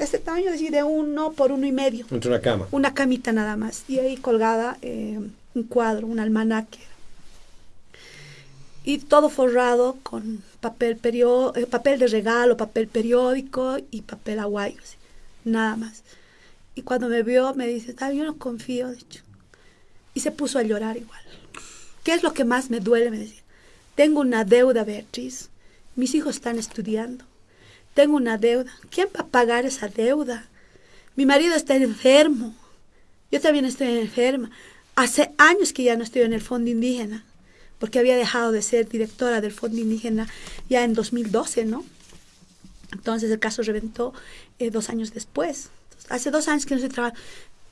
este tamaño, es decir, de uno por uno y medio. Entre una cama. Una camita nada más. Y ahí colgada eh, un cuadro, un almanaque. Y todo forrado con papel, perio- eh, papel de regalo, papel periódico y papel aguayo. Nada más. Y cuando me vio, me dice, "Tal, yo no confío, de hecho. Y se puso a llorar igual. ¿Qué es lo que más me duele? Me decía. Tengo una deuda, Beatriz. Mis hijos están estudiando. Tengo una deuda. ¿Quién va a pagar esa deuda? Mi marido está enfermo. Yo también estoy enferma. Hace años que ya no estoy en el Fondo Indígena, porque había dejado de ser directora del Fondo Indígena ya en 2012, ¿no? Entonces el caso reventó eh, dos años después. Entonces, hace dos años que no estoy trabajando.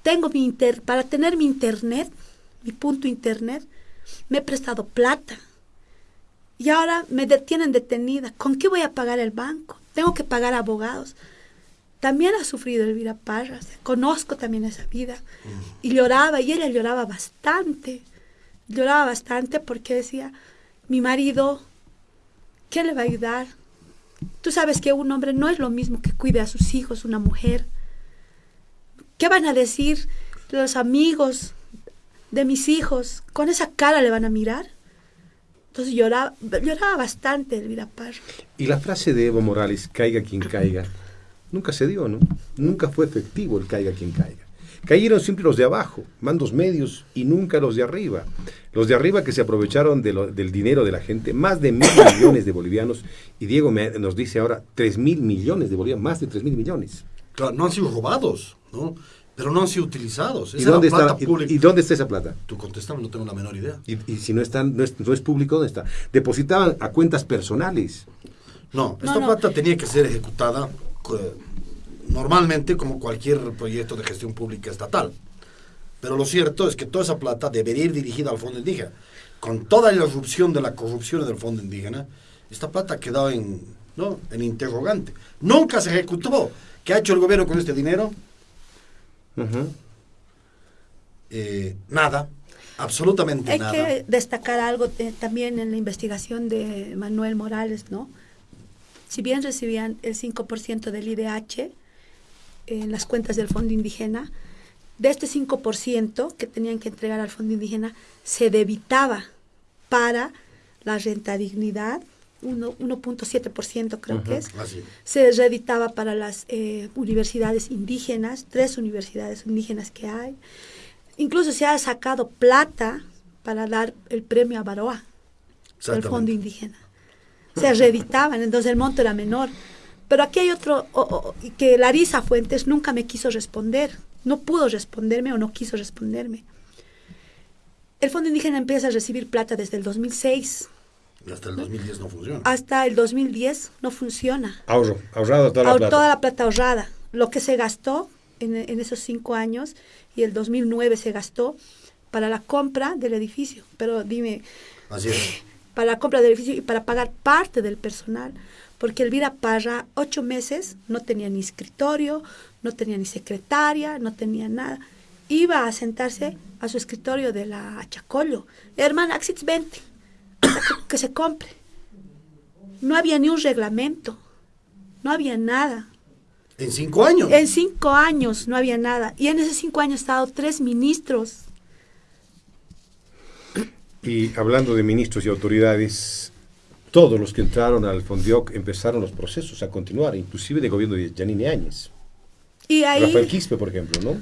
Tengo mi inter para tener mi internet, mi punto internet, me he prestado plata. Y ahora me detienen detenida. ¿Con qué voy a pagar el banco? Tengo que pagar abogados. También ha sufrido Elvira Parra. o sea, conozco también esa vida. Y lloraba, y ella lloraba bastante. Lloraba bastante porque decía, mi marido, ¿quién le va a ayudar? Tú sabes que un hombre no es lo mismo que cuide a sus hijos, una mujer. ¿Qué van a decir los amigos de mis hijos? ¿Con esa cara le van a mirar? Entonces lloraba, lloraba bastante Elvira Parra. Y la frase de Evo Morales, caiga quien caiga, nunca se dio, ¿no? Nunca fue efectivo el caiga quien caiga. Cayeron siempre los de abajo, mandos medios, y nunca los de arriba. Los de arriba que se aprovecharon de lo- del dinero de la gente, más de mil [coughs] millones de bolivianos, y Diego me- nos dice ahora tres mil millones de bolivianos, más de tres mil millones. Claro, no han sido robados, ¿no? Pero no han sido utilizados. ¿Y Esa dónde, está, plata y- pública. y dónde está esa plata? Tú contestame, no tengo la menor idea. Y, y si no, están, no, es, no es público, ¿dónde está? Depositaban a cuentas personales. No, No, esta no. plata tenía que ser ejecutada eh, normalmente como cualquier proyecto de gestión pública estatal. Pero lo cierto es que toda esa plata debería ir dirigida al fondo indígena. Con toda la irrupción de la corrupción del fondo indígena, esta plata ha quedado en, ¿no? en interrogante. Nunca se ejecutó. ¿Qué ha hecho el gobierno con este dinero? Eh, nada, absolutamente Hay nada. que destacar algo eh, también en la investigación de Manuel Morales, ¿no? Si bien recibían el 5% del IDH en las cuentas del Fondo Indígena, de este 5% que tenían que entregar al Fondo Indígena, se debitaba para la renta dignidad, uno- 1.7% creo que es, Así. se reeditaba para las eh, universidades indígenas, tres universidades indígenas que hay. Incluso se ha sacado plata para dar el premio a Baroa, del fondo indígena. Se reeditaban, entonces el monto era menor. Pero aquí hay otro, que Larisa Fuentes nunca me quiso responder, no pudo responderme o no quiso responderme. El Fondo Indígena empieza a recibir plata desde el 2006 Y hasta el 2010 no funciona. hasta el 2010 no funciona. Ahorro, ahorrado toda la Ahor- plata. toda la plata ahorrada. Lo que se gastó en, en esos cinco años y el 2009 se gastó para la compra del edificio. Pero dime, Así es. [laughs] para la compra del edificio y para pagar parte del personal. Porque Elvira Parra, ocho meses, no tenía ni escritorio, no tenía ni secretaria, no tenía nada. Iba a sentarse a su escritorio de la Chacollo. Hermana, Axis 20, que, [coughs] que se compre. No había ni un reglamento, no había nada. En cinco años. En cinco años no había nada. Y en esos cinco años han estado tres ministros. Y hablando de ministros y autoridades, todos los que entraron al Fondioc empezaron los procesos a continuar, inclusive de gobierno de Janine Áñez. Y ahí, Rafael Quispe, por ejemplo, ¿no?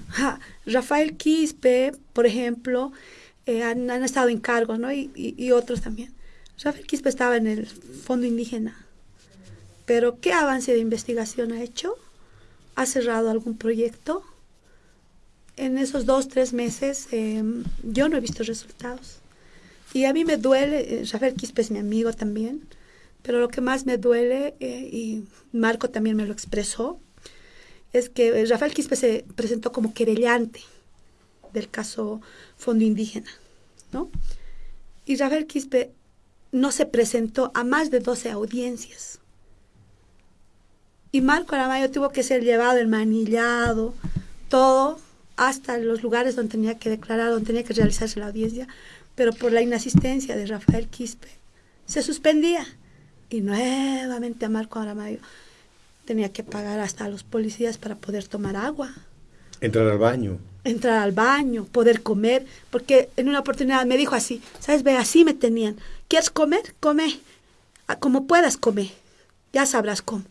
Rafael Quispe, por ejemplo, eh, han, han estado en cargos, ¿no? Y, y- y otros también. Rafael Quispe estaba en el Fondo Indígena. Pero ¿qué avance de investigación ha hecho? ¿Ha cerrado algún proyecto? En esos dos, tres meses eh, yo no he visto resultados. Y a mí me duele, eh, Rafael Quispe es mi amigo también, pero lo que más me duele, eh, y Marco también me lo expresó, es que eh, Rafael Quispe se presentó como querellante del caso Fondo Indígena, ¿no? Y Rafael Quispe no se presentó a más de 12 audiencias. Y Marco Aramayo tuvo que ser llevado manillado, todo, hasta los lugares donde tenía que declarar, donde tenía que realizarse la audiencia, pero por la inasistencia de Rafael Quispe se suspendía. Y nuevamente a Marco Aramayo tenía que pagar hasta a los policías para poder tomar agua, Entrar al baño. entrar al baño, poder comer, porque en una oportunidad me dijo así, ¿sabes? Ve, así me tenían. ¿Quieres comer? Come. Ah, Como puedas, come. Ya sabrás cómo.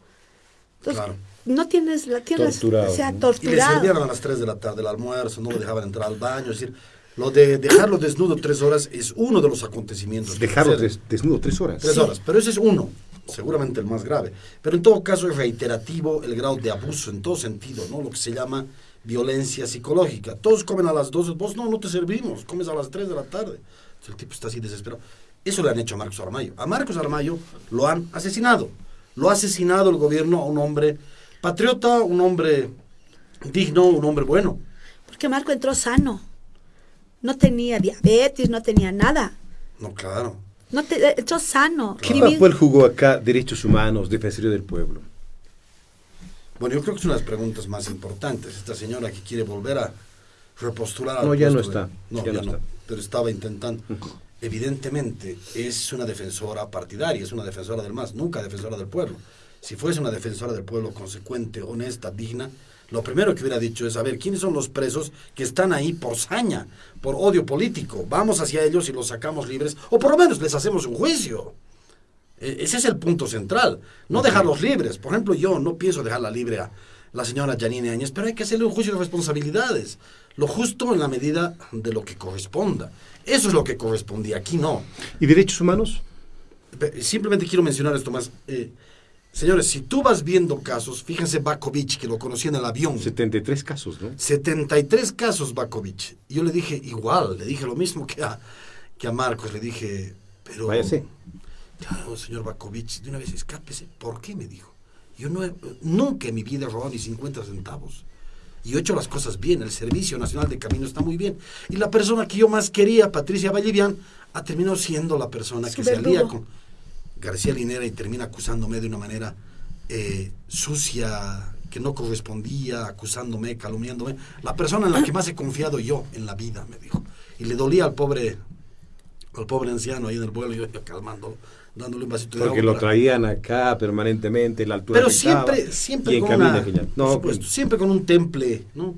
Entonces, Claro. no tienes la tienes, Torturado. o sea, Y le torturado. servían a las 3 de la tarde el almuerzo, no lo dejaban entrar al baño. Es decir, lo de dejarlo desnudo tres horas es uno de los acontecimientos. Dejarlo des- desnudo tres horas. Tres horas, pero ese es uno, seguramente el más grave. Pero en todo caso es reiterativo el grado de abuso en todo sentido, ¿no? Lo que se llama violencia psicológica. Todos comen a las 12, vos no, no te servimos, comes a las 3 de la tarde. Entonces, el tipo está así desesperado. Eso le han hecho a Marcos Aramayo. A Marcos Aramayo lo han asesinado. Lo ha asesinado el gobierno a un hombre patriota, un hombre digno, un hombre bueno. Porque Marco entró sano. No tenía diabetes, no tenía nada. No, claro. No te, eh, entró sano. ¿Qué Ni mi- papel jugó acá Derechos Humanos, Defensoría del Pueblo? Bueno, yo creo que de las preguntas más importantes. Esta señora que quiere volver a repostular al No, ya no puesto de- está, No, ya ya, no no, está. Pero estaba intentando. Evidentemente, es una defensora partidaria, es una defensora del MAS, nunca defensora del pueblo. si fuese una defensora del pueblo consecuente, honesta, digna, lo primero que hubiera dicho es, a ver, ¿quiénes son los presos que están ahí por saña, por odio político? Vamos hacia ellos y los sacamos libres, o por lo menos les hacemos un juicio. E- Ese es el punto central, no dejarlos libres. Por ejemplo, yo no pienso dejarla libre a la señora Janine Áñez, pero hay que hacerle un juicio de responsabilidades. Lo justo en la medida de lo que corresponda. Eso es lo que correspondía, aquí no. ¿Y derechos humanos? Simplemente quiero mencionar esto más. Eh, señores, si tú vas viendo casos, fíjense Bakovic, que lo conocí en el avión. 73 casos, ¿no? 73 casos Bakovic. Y yo le dije igual, le dije lo mismo que a, que a Marcos, le dije, pero... Váyase. Claro, señor Bakovic, de una vez escápese. ¿Por qué? Me dijo. Yo no he- nunca en mi vida he robado ni 50 centavos. Y he hecho las cosas bien. El Servicio Nacional de Camino está muy bien. Y la persona que yo más quería, Patricia Vallivian, ha terminado siendo la persona Su que se alía verdugo. con García Linera y termina acusándome de una manera eh, sucia, que no correspondía, acusándome, calumniándome. La persona en la que más he confiado yo en la vida, me dijo. Y le dolía al pobre, al pobre anciano ahí en el vuelo, yo, yo calmándolo, dándole un vasito de Porque agua. lo traían acá permanentemente, la altura Pero siempre, siempre y en con una- por No, supuesto, pues, siempre con un temple, ¿no?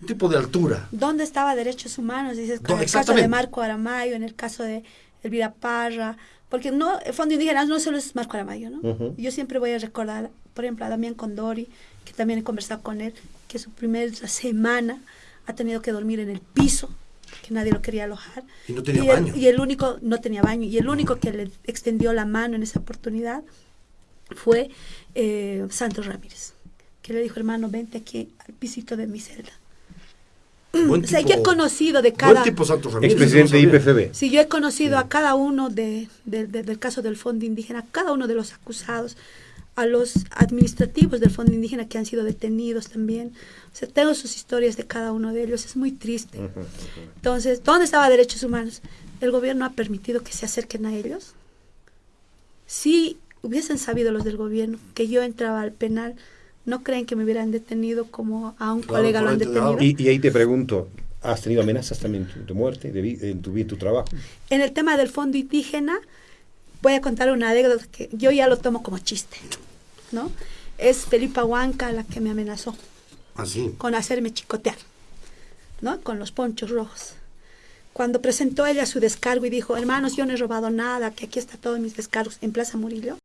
Un tipo de altura. ¿Dónde estaba derechos humanos? Dices, en el caso de. Marco Aramayo, en el caso de Elvira Parra, porque no, el Fondo Indígena no solo es Marco Aramayo, ¿no? Yo siempre voy a recordar, por ejemplo, a Damián Condori, que también he conversado con él, que su primera semana ha tenido que dormir en el piso, que nadie lo quería alojar. Y no tenía el, baño. y el único, no tenía baño, y el único que le extendió la mano en esa oportunidad fue eh, Santos Ramírez, que le dijo, hermano, vente aquí al pisito de mi celda. Buen o sea, tipo- yo he conocido de buen cada... tipo Santos Ramírez, Expresidente. IPFB. Sí, yo he conocido a cada uno de, de- de- del caso del Fondo Indígena, cada uno de los acusados, a los administrativos del Fondo Indígena que han sido detenidos también. O sea, tengo sus historias de cada uno de ellos, es muy triste. Entonces, ¿dónde estaba derechos humanos? ¿El gobierno ha permitido que se acerquen a ellos? Si hubiesen sabido los del gobierno que yo entraba al penal, ¿no creen que me hubieran detenido como a un Claro, colega lo han detenido? Y, y ahí te pregunto, ¿has tenido amenazas también de, de muerte de en, tu, en tu trabajo? En el tema del fondo indígena, voy a contar una anécdota que yo ya lo tomo como chiste, ¿no? Es Felipa Huanca la que me amenazó Así. con hacerme chicotear, ¿no? Con los ponchos rojos. Cuando presentó ella su descargo y dijo, hermanos, yo no he robado nada, que aquí está todos mis descargos en Plaza Murillo,